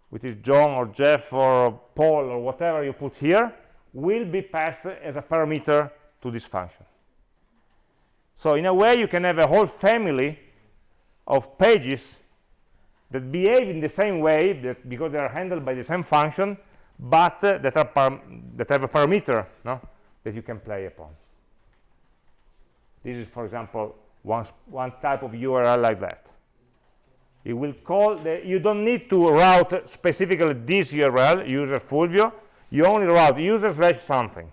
which is John or Jeff or Paul or whatever you put here, will be passed as a parameter to this function. So in a way, you can have a whole family of pages that behave in the same way that because they are handled by the same function but uh, that are that have a parameter no? that you can play upon. This is for example one one type of url like that. It will call the you don't need to route specifically this url user full view you only route user slash something.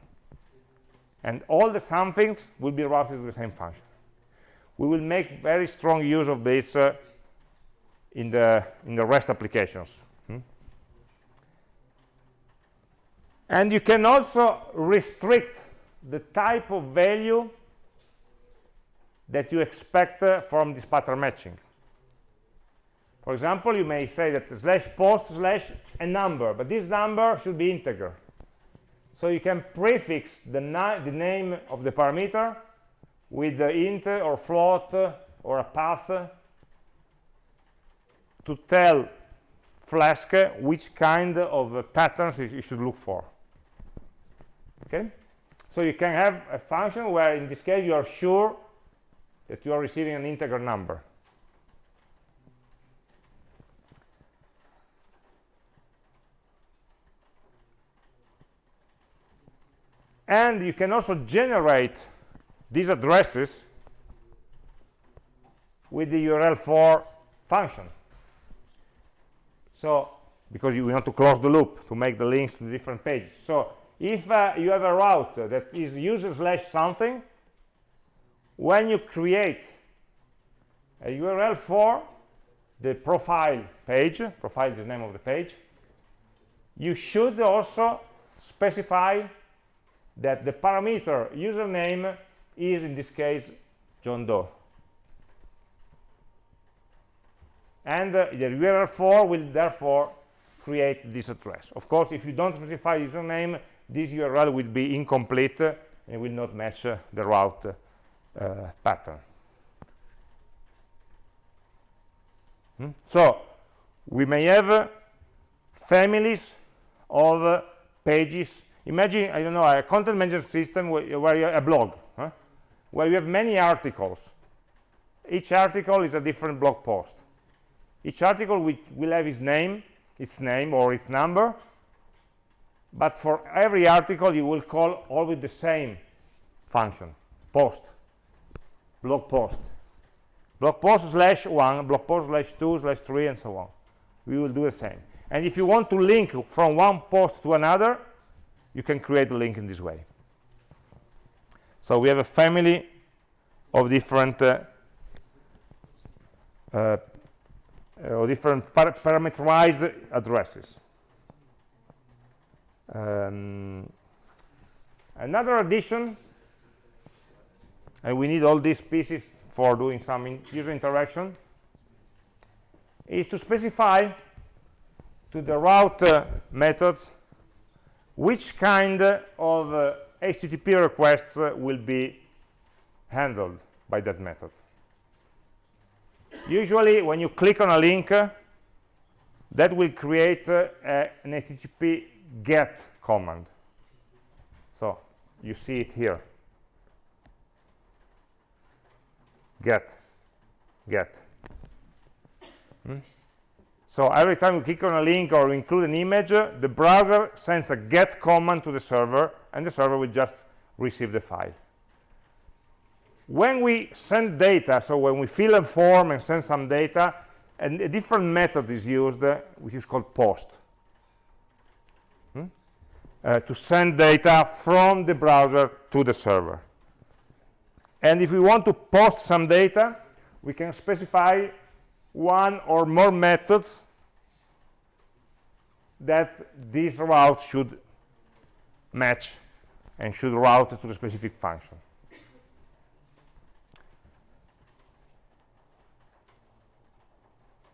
And all the somethings will be routed to the same function we will make very strong use of this uh, in the in the rest applications hmm? and you can also restrict the type of value that you expect uh, from this pattern matching. For example, you may say that slash post slash a number, but this number should be integer. So you can prefix the, the name of the parameter with the int or float or a path to tell Flask which kind of patterns you should look for. Okay? So you can have a function where in this case you are sure that you are receiving an integer number. And you can also generate these addresses with the url_for function. So, because you want to close the loop to make the links to the different pages. So, if uh, you have a route that is user slash something, when you create a URL for the profile page, profile is the name of the page, you should also specify that the parameter username is in this case John Doe. And uh, the url_for will therefore create this address. Of course, if you don't specify username, this URL will be incomplete and will not match uh, the route uh, pattern. Hmm? So we may have families of pages imagine i don't know a content management system where, where a blog where you have many articles. Each article is a different blog post. Each article will, will have its name its name or its number but for every article you will call always the same function post blog post. Blog post slash 1 blog post slash 2 slash 3 and so on. We will do the same. And if you want to link from one post to another you can create a link in this way so we have a family of different uh, uh, different par parameterized addresses. Um, another addition and we need all these pieces for doing some in user interaction is to specify to the route uh, methods which kind of uh, HTTP requests will be handled by that method. Usually, when you click on a link, that will create uh, a, an HTTP GET command. So you see it here. Get, get. Hmm? So every time you click on a link or include an image, the browser sends a get command to the server, and the server will just receive the file. When we send data, so when we fill a form and send some data, and a different method is used, uh, which is called post, hmm? uh, to send data from the browser to the server. And if we want to post some data, we can specify one or more methods that this route should match and should route to the specific function.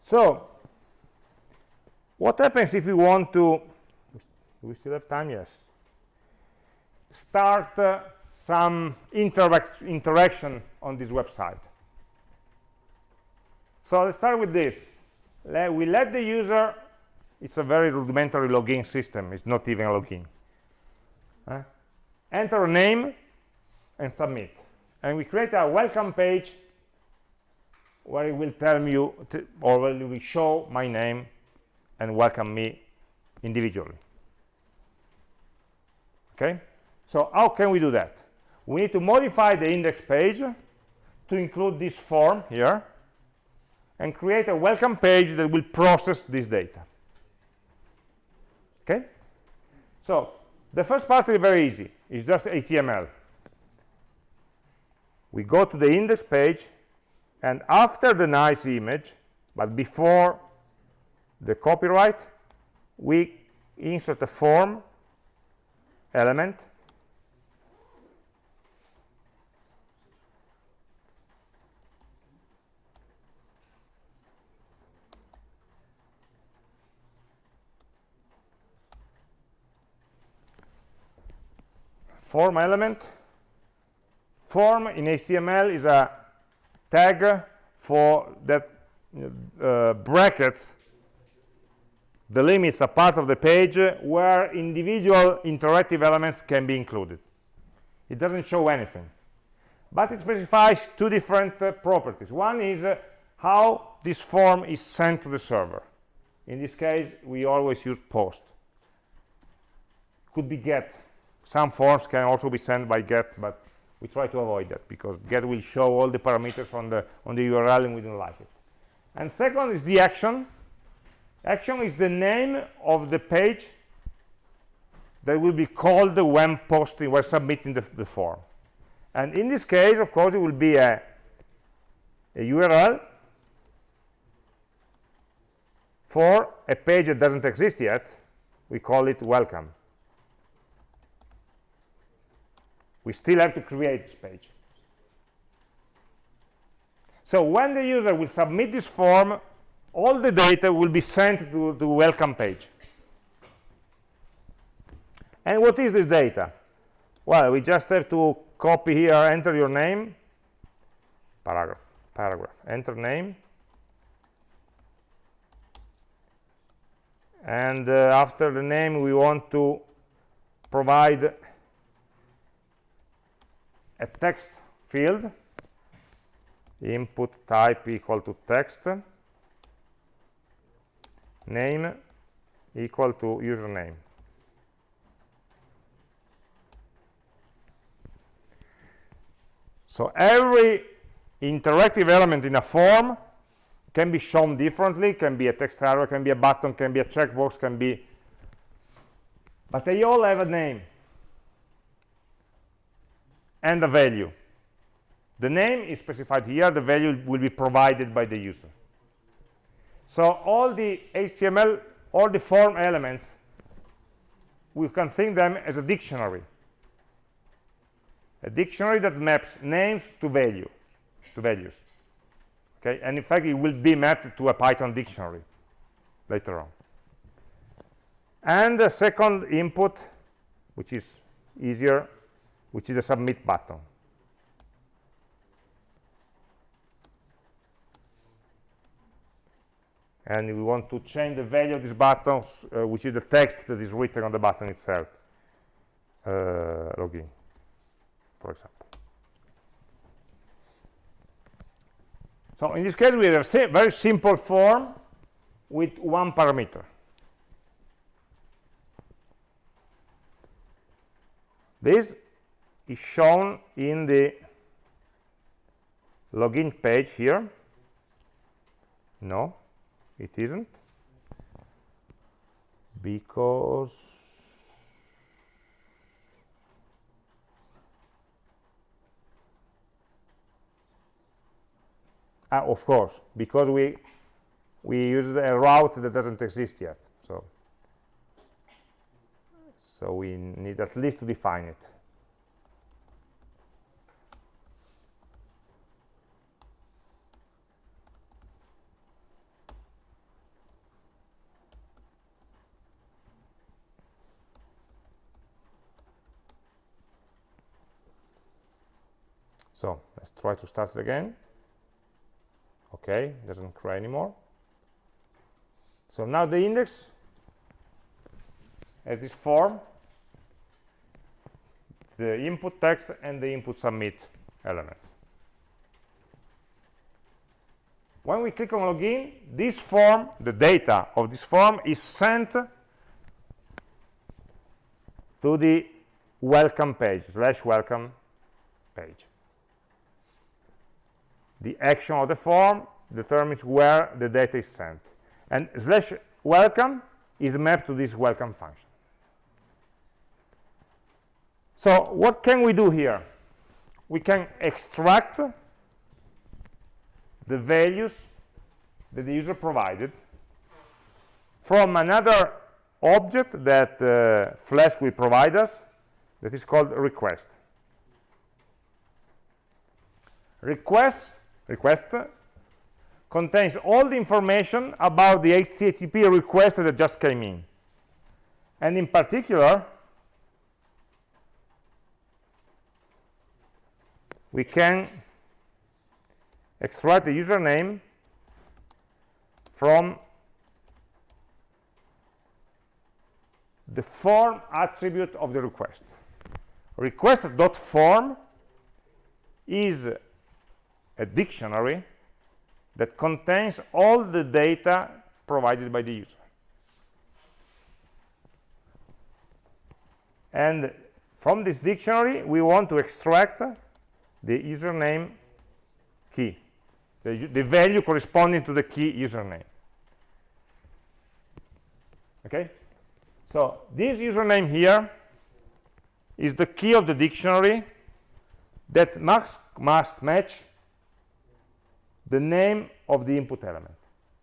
So, what happens if we want to, we still have time? Yes. Start uh, some interact interaction on this website. So let's start with this. Let, we let the user it's a very rudimentary login system. It's not even a login. Uh, enter a name and submit. And we create a welcome page where it will tell you or will will show my name and welcome me individually. Okay? So how can we do that? We need to modify the index page to include this form here and create a welcome page that will process this data okay? So the first part is very easy. It's just html we go to the index page and after the nice image but before the copyright we insert a form element form element. Form in html is a tag for that uh, brackets. The limits a part of the page where individual interactive elements can be included. It doesn't show anything. But it specifies two different uh, properties. One is uh, how this form is sent to the server. In this case we always use post. Could be get some forms can also be sent by get but we try to avoid that because get will show all the parameters on the on the url and we don't like it. And second is the action. Action is the name of the page that will be called when posting when submitting the, the form. And in this case of course it will be a, a url for a page that doesn't exist yet. We call it welcome we still have to create this page. So when the user will submit this form all the data will be sent to the welcome page. And what is this data? Well we just have to copy here enter your name. Paragraph paragraph enter name. And uh, after the name we want to provide a text field input type equal to text name equal to username. So every interactive element in a form can be shown differently can be a text arrow can be a button can be a checkbox can be but they all have a name and a value. The name is specified here. The value will be provided by the user. So all the html all the form elements we can think them as a dictionary. A dictionary that maps names to value to values. Okay? And in fact it will be mapped to a python dictionary later on. And the second input which is easier which is the submit button and we want to change the value of this button uh, which is the text that is written on the button itself. Uh, login for example. So in this case, we have a very simple form with one parameter. This is shown in the login page here. No, it isn't. Because Ah, of course, because we we used a route that doesn't exist yet. So so we need at least to define it. So let's try to start it again. Okay doesn't cry anymore. So now the index has this form the input text and the input submit elements. When we click on login this form the data of this form is sent to the welcome page slash welcome page the action of the form determines where the data is sent. And slash welcome is mapped to this welcome function. So what can we do here? We can extract the values that the user provided from another object that uh, Flask will provide us that is called request. Request request contains all the information about the HTTP request that just came in. And in particular, we can extract the username from the form attribute of the request request.form is a dictionary that contains all the data provided by the user. And from this dictionary we want to extract the username key the, the value corresponding to the key username. Okay? So this username here is the key of the dictionary that must, must match the name of the input element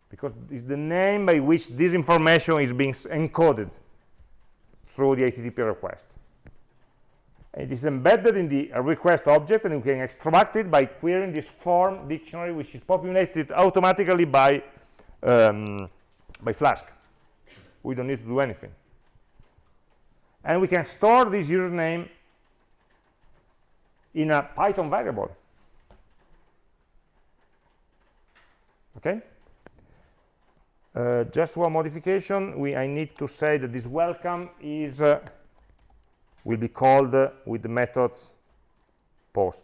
because it's the name by which this information is being encoded through the HTTP request. It is embedded in the request object and we can extract it by querying this form dictionary which is populated automatically by um, by Flask. We don't need to do anything and we can store this username in a Python variable. Okay. Uh, just one modification. We I need to say that this welcome is uh, will be called uh, with the methods post.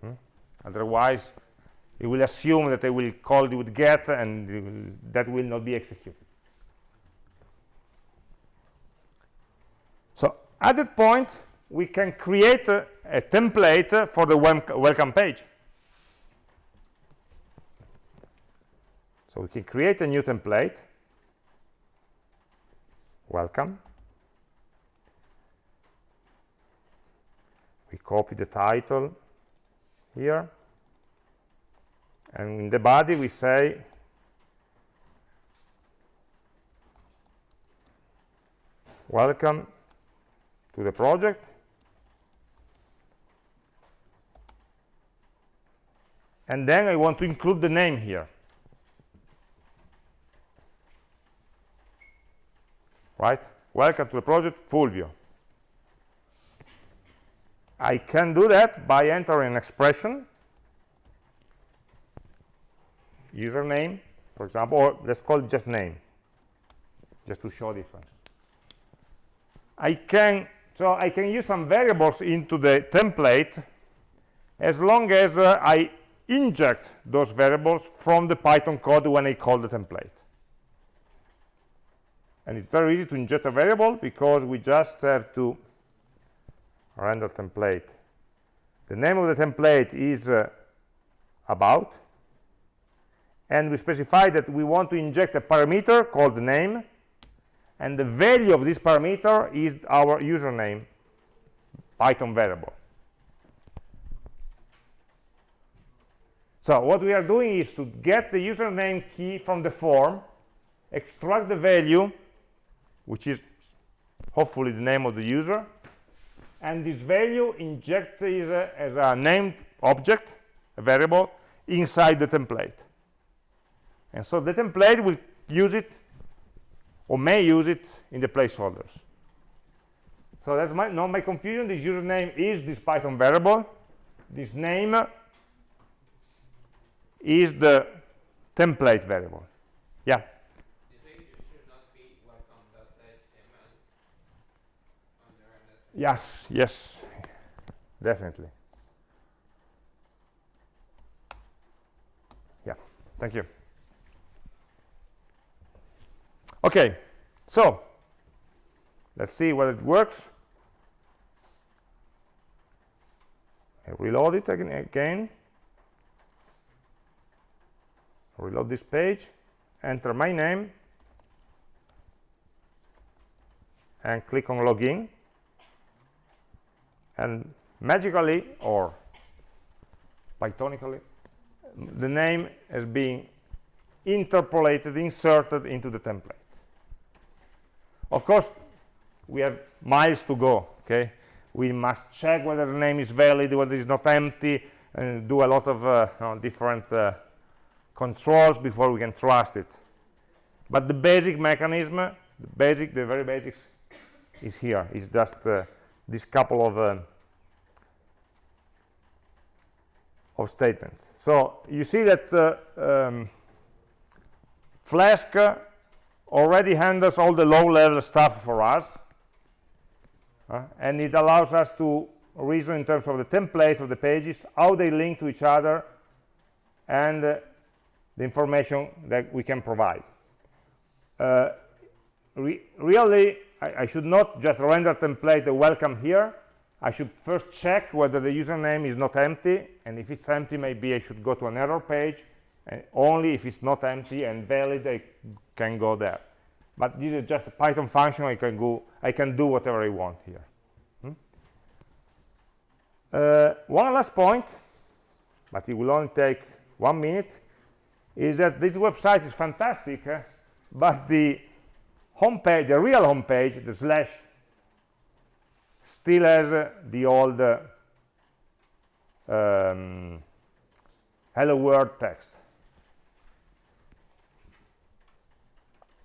Hmm? Otherwise, it will assume that I will call it with get, and that will not be executed. So, at that point we can create a template for the welcome page so we can create a new template. Welcome. We copy the title here. And in the body we say welcome to the project. And then I want to include the name here right? Welcome to the project Fulvio I can do that by entering an expression username for example or let's call it just name just to show difference. I can so I can use some variables into the template as long as uh, I inject those variables from the Python code when I call the template. And it's very easy to inject a variable because we just have to render template. The name of the template is uh, about, and we specify that we want to inject a parameter called name. And the value of this parameter is our username python variable. So what we are doing is to get the username key from the form extract the value which is hopefully the name of the user and this value inject is a, as a named object a variable inside the template and so the template will use it or may use it in the placeholders. So that's my, not my confusion. This username is this Python variable. This name is the template variable. Yeah. Yes, yes, definitely. Yeah, thank you. okay so let's see whether it works I reload it again, again reload this page enter my name and click on login and magically or pythonically the name has been interpolated inserted into the template. Of course we have miles to go okay? We must check whether the name is valid whether it's not empty and do a lot of uh, you know, different uh, controls before we can trust it. But the basic mechanism the basic the very basics is here. It's just uh, this couple of um, of statements. So you see that uh, um, Flask already handles all the low-level stuff for us, uh, and it allows us to reason in terms of the templates of the pages, how they link to each other, and uh, the information that we can provide. Uh, re really, I, I, should not just render template the welcome here. I should first check whether the username is not empty, and if it's empty, maybe I should go to an error page, and only if it's not empty and valid, I can go there. But this is just a Python function. I can go. I can do whatever I want here. Hmm? Uh, one last point, but it will only take one minute, is that this website is fantastic, eh? but the the real homepage, the slash, still has uh, the old uh, um, hello world text.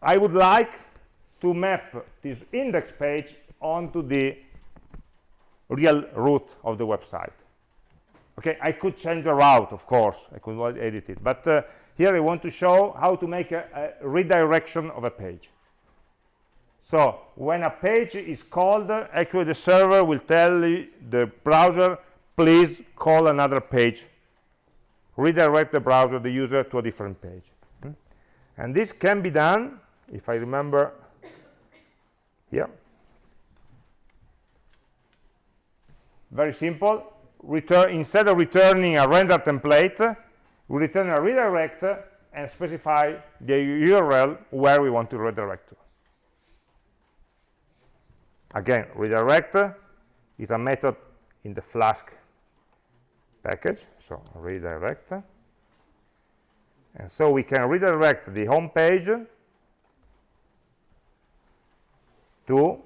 I would like to map this index page onto the real root of the website. Okay, I could change the route, of course, I could edit it, but uh, here I want to show how to make a, a redirection of a page. So when a page is called, actually the server will tell the browser, please call another page. Redirect the browser, the user, to a different page. Hmm? And this can be done, if I remember here. Very simple. Return, instead of returning a render template, we return a redirect and specify the URL where we want to redirect to. Again, redirect is a method in the Flask package, so redirect. And so we can redirect the home page to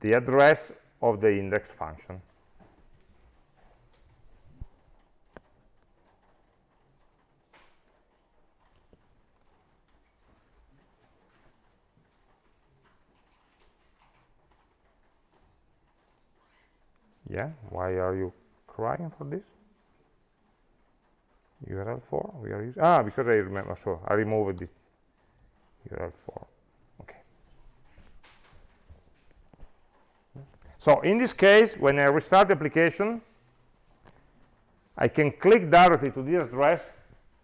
the address of the index function. Yeah why are you crying for this? url_for we are using ah because i remember so i removed the url_for okay. So in this case when i restart the application i can click directly to this address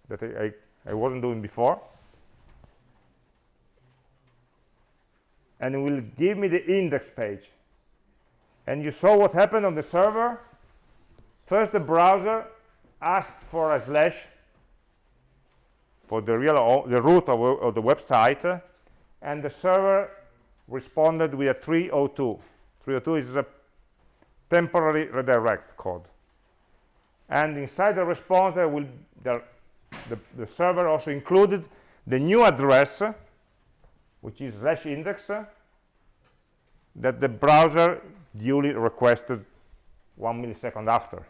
that i, I, I wasn't doing before. And it will give me the index page and you saw what happened on the server? First the browser asked for a slash for the real the root of, of the website and the server responded with a 302 302 is a temporary redirect code. And inside the response there will the, the, the server also included the new address which is slash index that the browser duly requested one millisecond after.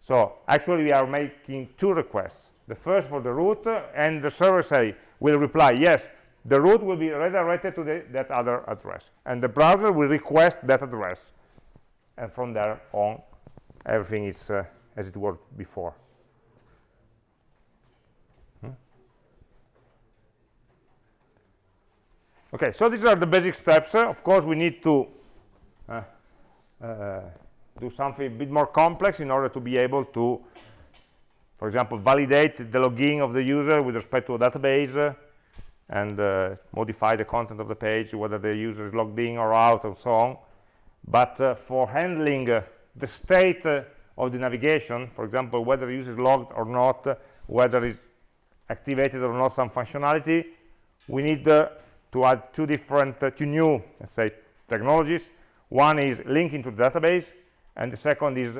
So actually we are making two requests. The first for the root and the server say will reply yes the root will be redirected to the, that other address and the browser will request that address and from there on everything is uh, as it was before. Hmm? Okay, so these are the basic steps. Uh, of course, we need to uh, do something a bit more complex in order to be able to, for example, validate the login of the user with respect to a database uh, and uh, modify the content of the page, whether the user is logged in or out and so on. But uh, for handling uh, the state of the navigation, for example, whether the user is logged or not, whether it's activated or not some functionality, we need to add two different, two new, let's say, technologies one is linking to the database, and the second is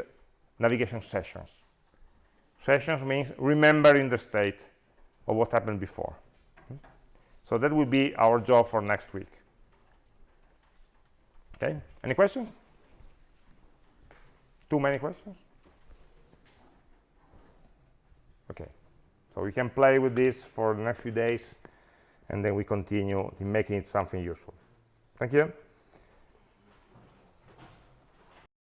navigation sessions. Sessions means remembering the state of what happened before. So that will be our job for next week. Okay, any questions? Too many questions? Okay, so we can play with this for the next few days, and then we continue in making it something useful. Thank you.